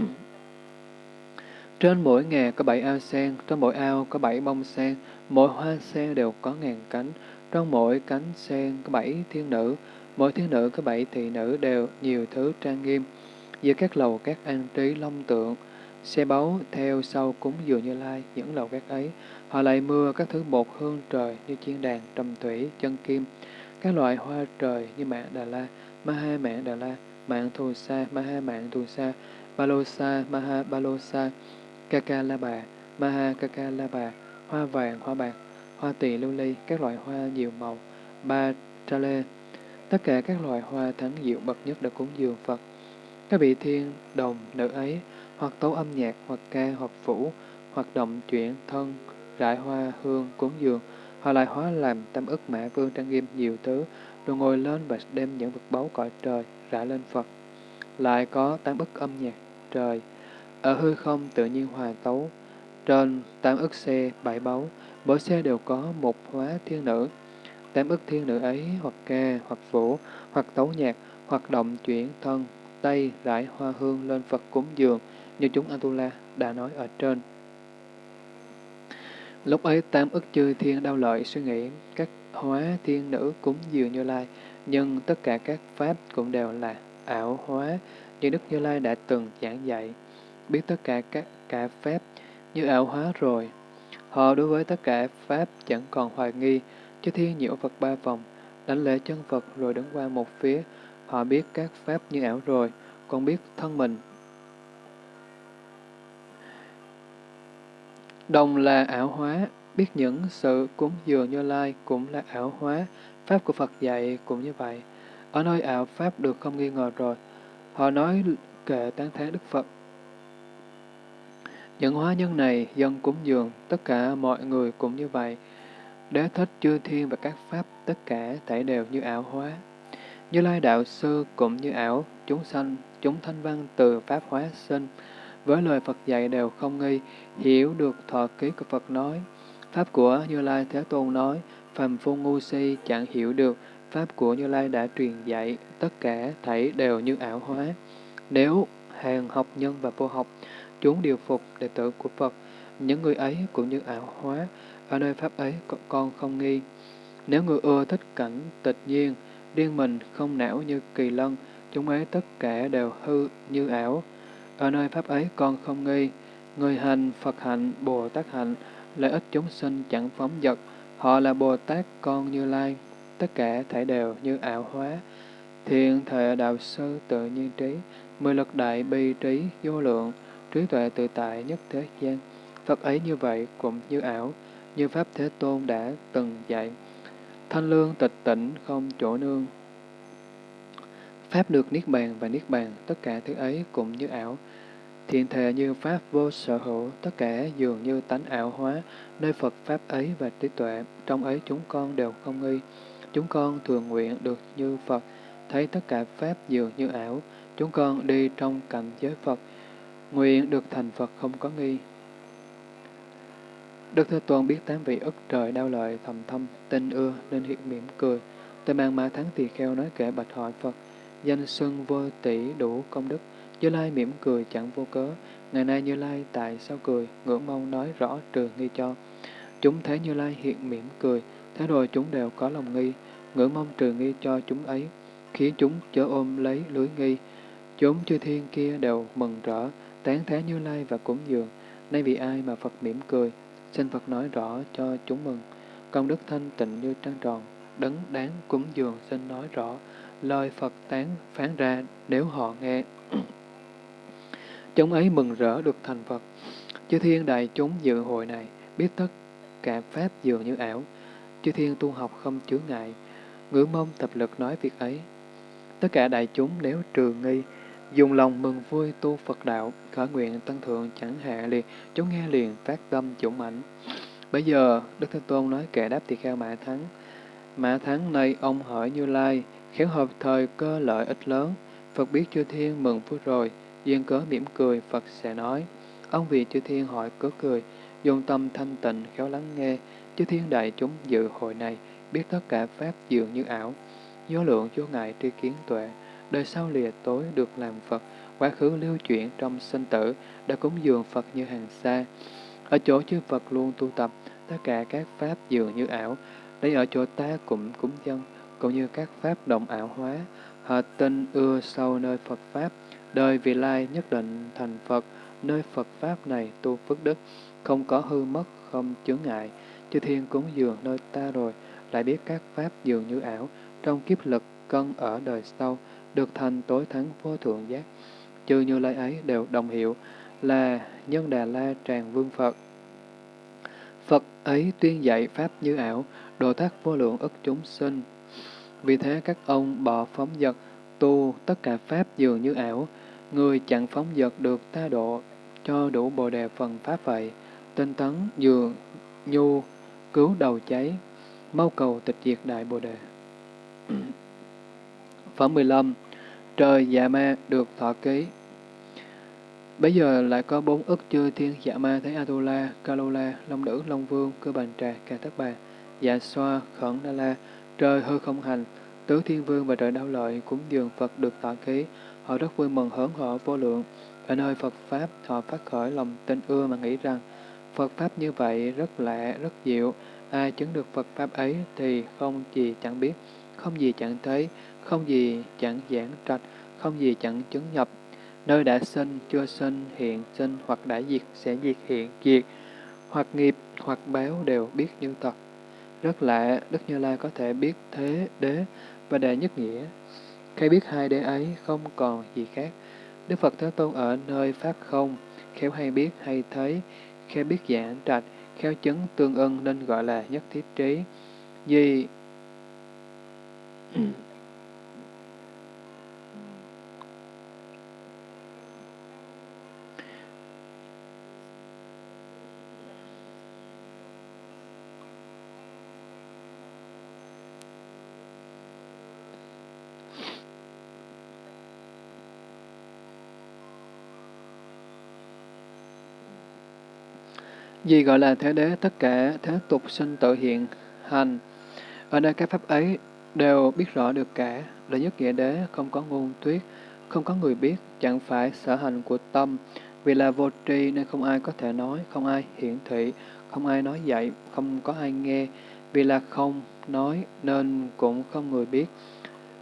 Trên mỗi ngà có bảy ao sen, trên mỗi ao có bảy bông sen, mỗi hoa sen đều có ngàn cánh, trong mỗi cánh sen có bảy thiên nữ, mỗi thiên nữ có bảy thị nữ đều nhiều thứ trang nghiêm. Giữa các lầu các an trí long tượng, xe báu theo sau cúng dường như lai, những lầu các ấy, họ lại mưa các thứ bột hương trời như chiên đàn, trầm thủy, chân kim, các loại hoa trời như mạng Đà La, Maha mạng Đà La, mạng Thù Sa, Maha mạng Thù Sa, Balosa, Maha Balosa, Kaka La Bà, Maha Kaka La Bà, hoa vàng, hoa bạc, hoa tỳ lưu ly, các loại hoa nhiều màu, ba tra lê, tất cả các loài hoa thắng diệu bậc nhất đã cúng dường Phật. Các vị thiên, đồng, nữ ấy, hoặc tấu âm nhạc, hoặc ca, hoặc vũ, hoặc động chuyển, thân, rải hoa, hương, cúng dường, họ lại hóa làm tâm ức mã vương trang nghiêm nhiều thứ, rồi ngồi lên và đem những vật báu cõi trời rải lên Phật. Lại có tám ức âm nhạc trời, ở hư không tự nhiên hòa tấu, trên tám ức xe bảy báu, mỗi xe đều có một hóa thiên nữ. Tám ức thiên nữ ấy hoặc ca, hoặc vũ, hoặc tấu nhạc, hoặc động chuyển thân, tay rải hoa hương lên Phật cúng dường, như chúng Atula đã nói ở trên. Lúc ấy tám ức chư thiên đau lợi suy nghĩ các hóa thiên nữ cúng dường Như Lai, nhưng tất cả các pháp cũng đều là ảo hóa như Đức Như Lai đã từng giảng dạy. Biết tất cả các cả pháp như ảo hóa rồi. Họ đối với tất cả pháp chẳng còn hoài nghi, Chư thiên nhiễu Phật ba vòng, đánh lễ chân Phật rồi đứng qua một phía. Họ biết các pháp như ảo rồi, còn biết thân mình. Đồng là ảo hóa, biết những sự cúng dường Như Lai cũng là ảo hóa, pháp của Phật dạy cũng như vậy. Ở nơi ảo pháp được không nghi ngờ rồi, họ nói kệ tán thán Đức Phật. Những hóa nhân này dân cúng dường, tất cả mọi người cũng như vậy. Đế thích chư thiên và các pháp, tất cả thảy đều như ảo hóa. Như Lai Đạo Sư cũng như ảo, chúng sanh, chúng thanh văn từ Pháp hóa sinh. Với lời Phật dạy đều không nghi, hiểu được thọ ký của Phật nói. Pháp của Như Lai Thế Tôn nói, phàm phu ngu si chẳng hiểu được, Pháp của Như Lai đã truyền dạy, tất cả thảy đều như ảo hóa. Nếu hàng học nhân và vô học, chúng điều phục đệ tử của Phật, những người ấy cũng như ảo hóa, ở nơi Pháp ấy con không nghi. Nếu người ưa thích cảnh tịch nhiên, điên mình không não như kỳ lân, chúng ấy tất cả đều hư như ảo. Ở nơi Pháp ấy con không nghi, người hành, Phật hạnh, Bồ Tát hạnh, lợi ích chúng sinh chẳng phóng dật, họ là Bồ Tát con Như Lai, tất cả thể đều như ảo hóa. Thiện thệ đạo sư tự nhiên trí, mười lực đại bi trí vô lượng, trí tuệ tự tại nhất thế gian. Phật ấy như vậy cũng như ảo, như Pháp Thế Tôn đã từng dạy. Thanh lương tịch tỉnh không chỗ nương. Pháp được Niết Bàn và Niết Bàn, tất cả thứ ấy cũng như ảo. Thiện thệ như Pháp vô sở hữu, tất cả dường như tánh ảo hóa, nơi Phật Pháp ấy và trí tuệ, trong ấy chúng con đều không nghi. Chúng con thường nguyện được như Phật, thấy tất cả Pháp dường như ảo, chúng con đi trong cảnh giới Phật, nguyện được thành Phật không có nghi. Đức Thế Tôn biết tám vị ức trời đau lợi thầm thâm, tinh ưa nên hiện mỉm cười. Tôi mang ma thắng tỳ kheo nói kể bạch hỏi Phật, danh xưng vô tỷ đủ công đức, Như Lai mỉm cười chẳng vô cớ. Ngày nay Như Lai tại sao cười, ngưỡng mong nói rõ trừ nghi cho. Chúng thấy Như Lai hiện mỉm cười, thế rồi chúng đều có lòng nghi, ngưỡng mong trừ nghi cho chúng ấy, khiến chúng chớ ôm lấy lưới nghi. Chúng chư thiên kia đều mừng rỡ, tán thán Như Lai và cúng dường. Nay vì ai mà Phật mỉm cười, xin Phật nói rõ cho chúng mừng. Công đức thanh tịnh như trăng tròn, đấng đáng cúng dường xin nói rõ, lời Phật tán phán ra nếu họ nghe. chúng ấy mừng rỡ được thành Phật. Chư thiên đại chúng dự hội này, biết tất cả Pháp dường như ảo. Chư thiên tu học không chứa ngại, ngữ mong tập lực nói việc ấy. Tất cả đại chúng nếu trừ nghi, dùng lòng mừng vui tu Phật đạo, khởi nguyện tăng thượng chẳng hạ liền, chúng nghe liền phát tâm dũng ảnh Bây giờ, Đức Thế Tôn nói kẻ đáp tỳ kheo Mã Thắng. Mã Thắng này ông hỏi Như Lai, khéo hợp thời cơ lợi ích lớn. Phật biết chư thiên mừng vui rồi, duyên cớ mỉm cười, Phật sẽ nói. Ông vì chư thiên hỏi cớ cười, dùng tâm thanh tịnh khéo lắng nghe, chư thiên đại chúng dự hội này, biết tất cả Pháp dường như ảo. Vô lượng vô ngại tri kiến tuệ, đời sau lìa tối được làm Phật, quá khứ lưu chuyển trong sinh tử, đã cúng dường Phật như hàng xa. Ở chỗ chư Phật luôn tu tập, tất cả các pháp dường như ảo, đây ở chỗ ta cũng cúng dân, cũng như các pháp động ảo hóa, họ tin ưa sâu nơi Phật Pháp, đời vị lai nhất định thành Phật, nơi Phật Pháp này tu phước đức, không có hư mất, không chướng ngại, chư thiên cúng dường nơi ta rồi, lại biết các Pháp dường như ảo, trong kiếp lực cân ở đời sau, được thành tối thắng vô thượng giác. Chư như lai ấy đều đồng hiệu là nhân Đà La Tràng Vương Phật. Phật ấy tuyên dạy Pháp như ảo, độ tác vô lượng ức chúng sinh. Vì thế các ông bỏ phóng dật, tu tất cả Pháp dường như ảo, người chẳng phóng dật được ta độ, cho đủ bồ đề phần Pháp vậy. Tinh tấn dường nhu, cứu đầu cháy, mau cầu tịch diệt đại bồ đề. Phẩm 15 Trời dạ ma được thọ ký. Bây giờ lại có bốn ức chư thiên dạ ma thấy Atula, kalula Long Nữ, Long Vương, Cơ Bành Trà, Ca Tất Bà, Dạ Xoa, Khẩn Đa La, trời hư không hành, tứ thiên vương và trời đau lợi cúng dường Phật được thọ ký, họ rất vui mừng hớn hở vô lượng. Ở nơi Phật Pháp, họ phát khởi lòng tin ưa mà nghĩ rằng, Phật Pháp như vậy rất lạ, rất diệu, ai chứng được Phật Pháp ấy thì không gì chẳng biết, không gì chẳng thấy, không gì chẳng giảng trạch, không gì chẳng chứng nhập. Nơi đã sinh, chưa sinh, hiện sinh hoặc đã diệt sẽ diệt hiện diệt, hoặc nghiệp hoặc báo đều biết như thật. Rất lạ, Đức Như Lai có thể biết thế đế và đệ nhất nghĩa. Khi biết hai đế ấy không còn gì khác. Đức Phật Thế Tôn ở nơi Pháp không, khéo hay biết hay thấy, khéo biết giảng trạch, khéo chứng tương ưng nên gọi là nhất thiết trí. Vì Gì gọi là thế đế, tất cả thế tục sinh tự hiện hành. Ở nơi các pháp ấy đều biết rõ được cả, là nhất nghĩa đế, không có ngôn tuyết, không có người biết, chẳng phải sở hành của tâm. Vì là vô tri nên không ai có thể nói, không ai hiển thị, không ai nói dạy, không có ai nghe. Vì là không nói nên cũng không người biết.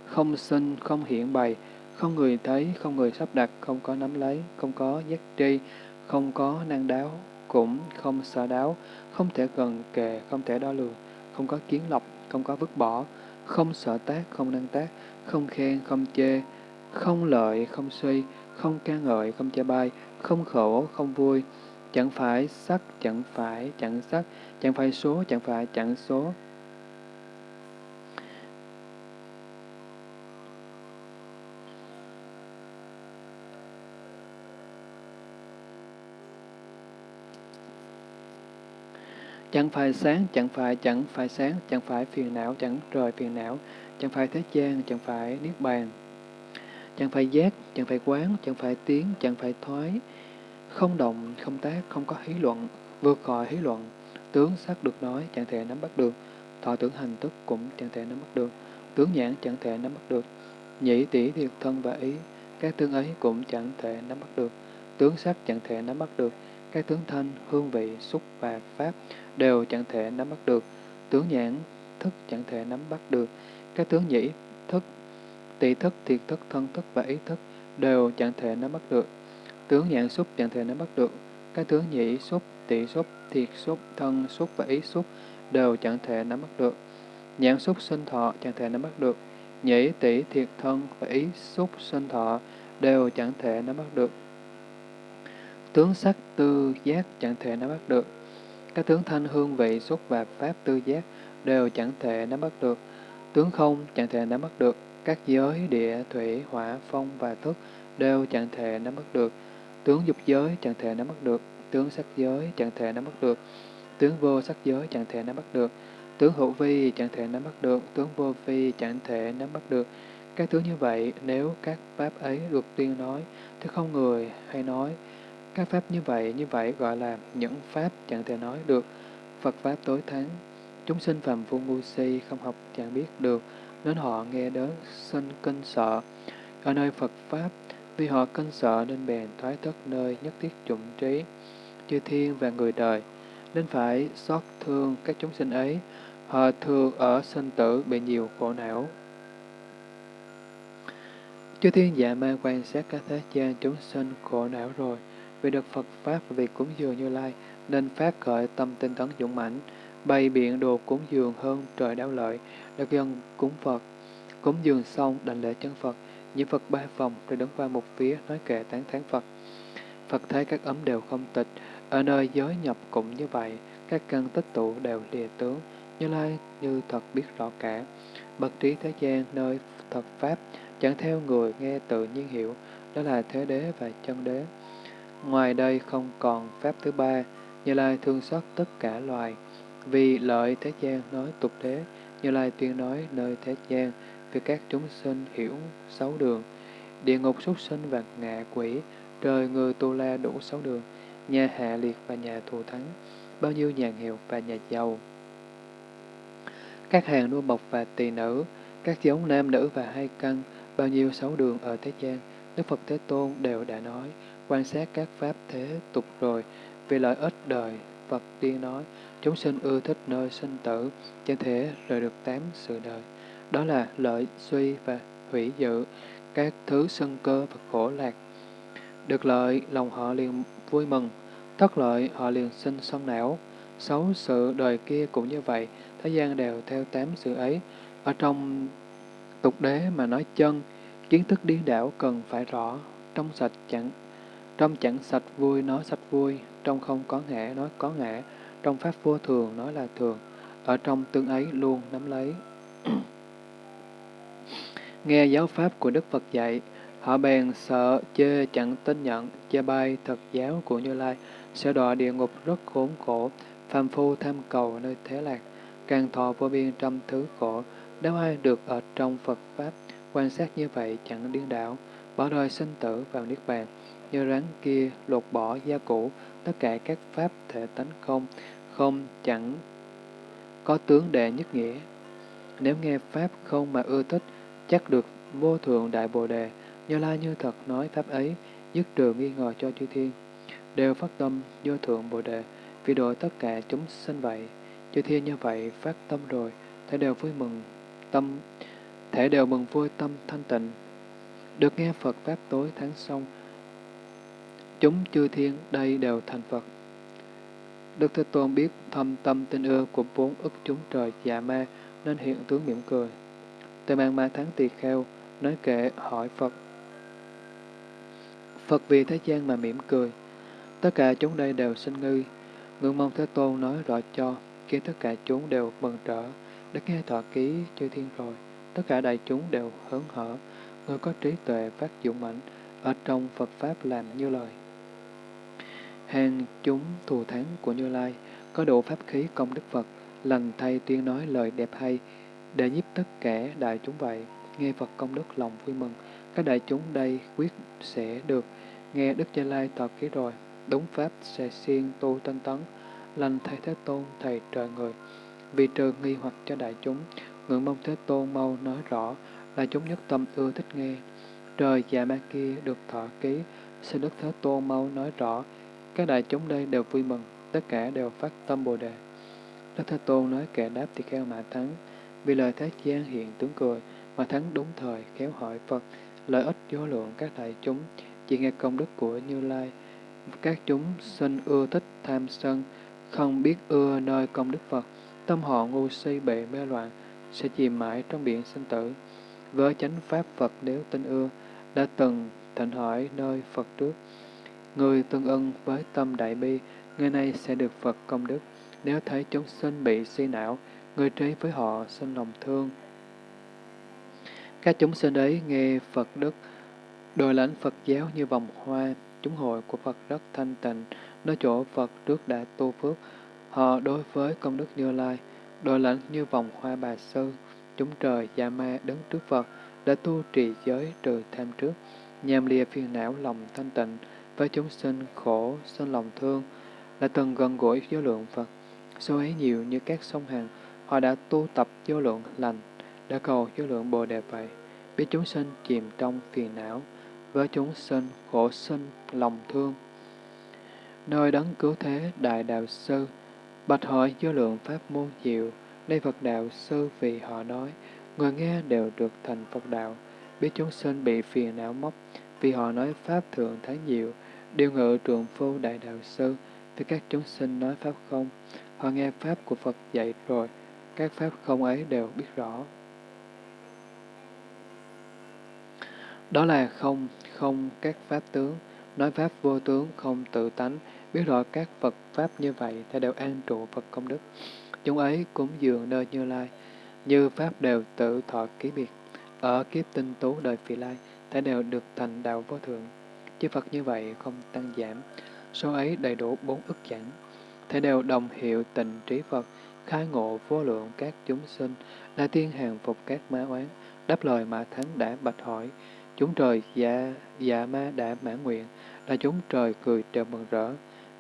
Không sinh, không hiển bày, không người thấy, không người sắp đặt, không có nắm lấy, không có giác tri, không có năng đáo, cũng không sợ đáo, không thể gần kề, không thể đo lường, không có kiến lọc, không có vứt bỏ, không sợ tác, không năng tác, không khen, không chê, không lợi, không suy, không ca ngợi, không chê bai, không khổ, không vui, chẳng phải sắc, chẳng phải chẳng sắc, chẳng phải số, chẳng phải chẳng số, Chẳng phải sáng, chẳng phải chẳng phải sáng, chẳng phải phiền não, chẳng rời phiền não, chẳng phải thế gian, chẳng phải niết bàn. Chẳng phải giác, chẳng phải quán, chẳng phải tiếng, chẳng phải thoái, không động, không tác, không có hí luận, vượt khỏi hí luận, tướng sắc được nói, chẳng thể nắm bắt được, thọ tưởng hành thức cũng chẳng thể nắm bắt được, tướng nhãn chẳng thể nắm bắt được, nhĩ tỷ thiệt thân và ý, các tướng ấy cũng chẳng thể nắm bắt được, tướng sắc chẳng thể nắm bắt được, các tướng thanh, hương vị, xúc và pháp đều chẳng thể nắm bắt được, tướng nhãn, thức chẳng thể nắm bắt được, các tướng nhĩ, thức, tỷ thức, thiệt thức, thân thức và ý thức đều chẳng thể nắm bắt được, tướng nhãn xúc chẳng thể nắm bắt được, các tướng nhĩ xúc, tỷ xúc, thiệt xúc, thân xúc và ý xúc đều chẳng thể nắm bắt được, nhãn xúc sinh thọ chẳng thể nắm bắt được, nhĩ, tỷ, thiệt thân và ý xúc sinh thọ đều chẳng thể nắm bắt được. Tướng sắc tư giác chẳng thể nắm bắt được. Các tướng thanh hương vị xúc và pháp tư giác đều chẳng thể nắm bắt được. Tướng không chẳng thể nắm bắt được. Các giới địa, thủy, hỏa, phong và thức đều chẳng thể nắm bắt được. Tướng dục giới chẳng thể nắm bắt được. Tướng sắc giới chẳng thể nắm bắt được. Tướng vô sắc giới chẳng thể nắm bắt được. Tướng hữu vi chẳng thể nắm bắt được. Tướng vô vi chẳng thể nắm bắt được. Các tướng như vậy, nếu các pháp ấy được tuyên nói, thì không người hay nói, các pháp như vậy, như vậy gọi là những pháp chẳng thể nói được. Phật Pháp tối thắng, chúng sinh phàm phu ngu si không học chẳng biết được, nên họ nghe đến sinh kinh sợ. Ở nơi Phật Pháp, vì họ kinh sợ nên bèn thoái thất nơi nhất thiết chủng trí, chư thiên và người đời, nên phải xót thương các chúng sinh ấy. Họ thường ở sinh tử bị nhiều khổ não. Chư thiên dạ ma quan sát các thế gian chúng sinh khổ não rồi, vì được Phật Pháp và việc cúng dường Như Lai, nên phát khởi tâm tinh tấn dũng mãnh, bày biện đồ cúng dường hơn trời đáo lợi, được dân cúng Phật. Cúng dường xong đảnh lễ chân Phật, những Phật ba vòng rồi đứng qua một phía nói kệ tán thán Phật. Phật thấy các ấm đều không tịch, ở nơi giới nhập cũng như vậy, các căn tích tụ đều lìa tướng, Như Lai như thật biết rõ cả. Bậc trí thế gian nơi thật Pháp, chẳng theo người nghe tự nhiên hiểu, đó là thế đế và chân đế. Ngoài đây không còn Pháp thứ ba, Như Lai thương xót tất cả loài. Vì lợi thế gian nói tục đế, Như Lai tuyên nói nơi thế gian, vì các chúng sinh hiểu sáu đường. Địa ngục súc sinh và ngạ quỷ, trời người tu la đủ sáu đường, nhà hạ liệt và nhà thù thắng, bao nhiêu nhà nghèo và nhà giàu. Các hàng nô bọc và tỳ nữ, các giống nam nữ và hai căn, bao nhiêu sáu đường ở thế gian, Đức Phật Thế Tôn đều đã nói, quan sát các pháp thế tục rồi, vì lợi ích đời, Phật tiên nói, chúng sinh ưa thích nơi sinh tử, chẳng thể rời được tám sự đời. Đó là lợi suy và hủy dự, các thứ sân cơ và khổ lạc. Được lợi, lòng họ liền vui mừng, thất lợi, họ liền sinh sân não. Sáu sự đời kia cũng như vậy, thế gian đều theo tám sự ấy. Ở trong tục đế mà nói chân, kiến thức điên đảo cần phải rõ, trong sạch chẳng trong chẳng sạch vui nói sạch vui, trong không có ngã nói có ngã, trong pháp vô thường nói là thường, ở trong tương ấy luôn nắm lấy. Nghe giáo pháp của Đức Phật dạy, họ bèn sợ, chê chẳng tin nhận, chê bai thật giáo của Như Lai, sẽ đọa địa ngục rất khốn khổ, phàm phu tham cầu nơi thế lạc, càng thọ vô biên trăm thứ khổ, nếu ai được ở trong Phật Pháp, quan sát như vậy chẳng điên đảo, bỏ đời sinh tử vào Niết Bàn, như rắn kia lột bỏ gia cũ, tất cả các Pháp thể tánh không, không chẳng có tướng đệ nhất nghĩa. Nếu nghe Pháp không mà ưa thích, chắc được vô thượng đại bồ đề, như lai như thật nói Pháp ấy, dứt trừ nghi ngờ cho chư thiên. Đều phát tâm vô thượng bồ đề, vì độ tất cả chúng sinh vậy. Chư thiên như vậy phát tâm rồi, thể đều vui mừng, tâm, thể đều mừng vui tâm thanh tịnh. Được nghe Phật Pháp tối tháng xong, chúng chư thiên đây đều thành Phật. Đức Thế Tôn biết thâm tâm tình ưa của bốn ức chúng trời dạ ma nên hiện tướng mỉm cười. Tề mang ma tháng tỳ kheo, nói kệ hỏi Phật. Phật vì thế gian mà mỉm cười. Tất cả chúng đây đều sinh ngư. Ngưỡng mong Thế Tôn nói rõ cho, khi tất cả chúng đều mừng trở, đã nghe thọ ký chư thiên rồi. Tất cả đại chúng đều hớn hở, người có trí tuệ phát dũng mạnh, ở trong Phật Pháp làm như lời. Hàng chúng thù thắng của Như Lai, có độ pháp khí công đức Phật, lành thay tuyên nói lời đẹp hay, để nhiếp tất cả đại chúng vậy. Nghe Phật công đức lòng vui mừng, các đại chúng đây quyết sẽ được nghe Đức Gia Lai tọa ký rồi, đúng pháp sẽ siêng tu tinh tấn, lành thay Thế Tôn, Thầy trời người. Vì trừ nghi hoặc cho đại chúng, ngưỡng mong Thế Tôn mau nói rõ, là chúng nhất tâm ưa thích nghe. Trời dạ ma kia được thọ ký, xin Đức Thế Tôn mau nói rõ, các đại chúng đây đều vui mừng, tất cả đều phát tâm Bồ Đề. Đức Thế Tôn nói kẻ đáp thì kheo mà thắng, vì lời Thế gian hiện tướng cười, mà thắng đúng thời, khéo hỏi Phật, lợi ích vô lượng các đại chúng, chỉ nghe công đức của Như Lai. Các chúng sinh ưa thích tham sân, không biết ưa nơi công đức Phật, tâm họ ngu si bệ mê loạn, sẽ chìm mãi trong biển sinh tử. Với chánh pháp Phật nếu tin ưa, đã từng thỉnh hỏi nơi Phật trước. Người tương ưng với tâm đại bi, người này sẽ được Phật công đức. Nếu thấy chúng sinh bị suy não, người trí với họ sinh lòng thương. Các chúng sinh ấy nghe Phật đức, đòi lãnh Phật giáo như vòng hoa, chúng hội của Phật rất thanh tịnh, nơi chỗ Phật trước đã tu phước. Họ đối với công đức Như Lai, đòi lãnh như vòng hoa bà sư, chúng trời dạ ma đứng trước Phật, đã tu trì giới trừ tham trước, nhằm lìa phiền não lòng thanh tịnh, với chúng sinh khổ, sinh lòng thương, là từng gần gũi vô lượng Phật. Số ấy nhiều như các sông hàng, họ đã tu tập vô lượng lành, đã cầu vô lượng bồ đề vậy, biết chúng sinh chìm trong phiền não, với chúng sinh khổ sinh lòng thương. Nơi đấng cứu thế đại đạo sư, bạch hỏi vô lượng pháp môn diệu, đây Phật đạo sư vì họ nói, người nghe đều được thành Phật đạo, biết chúng sinh bị phiền não móc, vì họ nói pháp thượng thái diệu, điều ngự trường phu đại đạo sư, vì các chúng sinh nói pháp không, họ nghe pháp của Phật dạy rồi, các pháp không ấy đều biết rõ. Đó là không, không các pháp tướng, nói Pháp vô tướng không tự tánh, biết rõ các Phật Pháp như vậy, thì đều an trụ Phật công đức. Chúng ấy cúng dường nơi Như Lai, như Pháp đều tự thọ ký biệt. Ở kiếp tinh tú đời phi lai, thế đều được thành đạo vô thượng. Chư Phật như vậy không tăng giảm, số ấy đầy đủ bốn ức chẳng. Thế đều đồng hiệu tình trí Phật, khai ngộ vô lượng các chúng sinh, là tiên hàng phục các má oán, đáp lời mà thánh đã bạch hỏi, chúng trời dạ, dạ ma đã mãn nguyện, là chúng trời cười trèo mừng rỡ.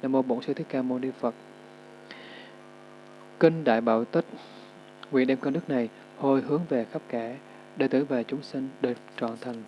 Nam mô Bổn Sư Thích Ca Mâu Ni Phật. Kinh Đại Bảo Tích Nguyện đem con đức này hồi hướng về khắp cả, đệ tử và chúng sinh được trọn thành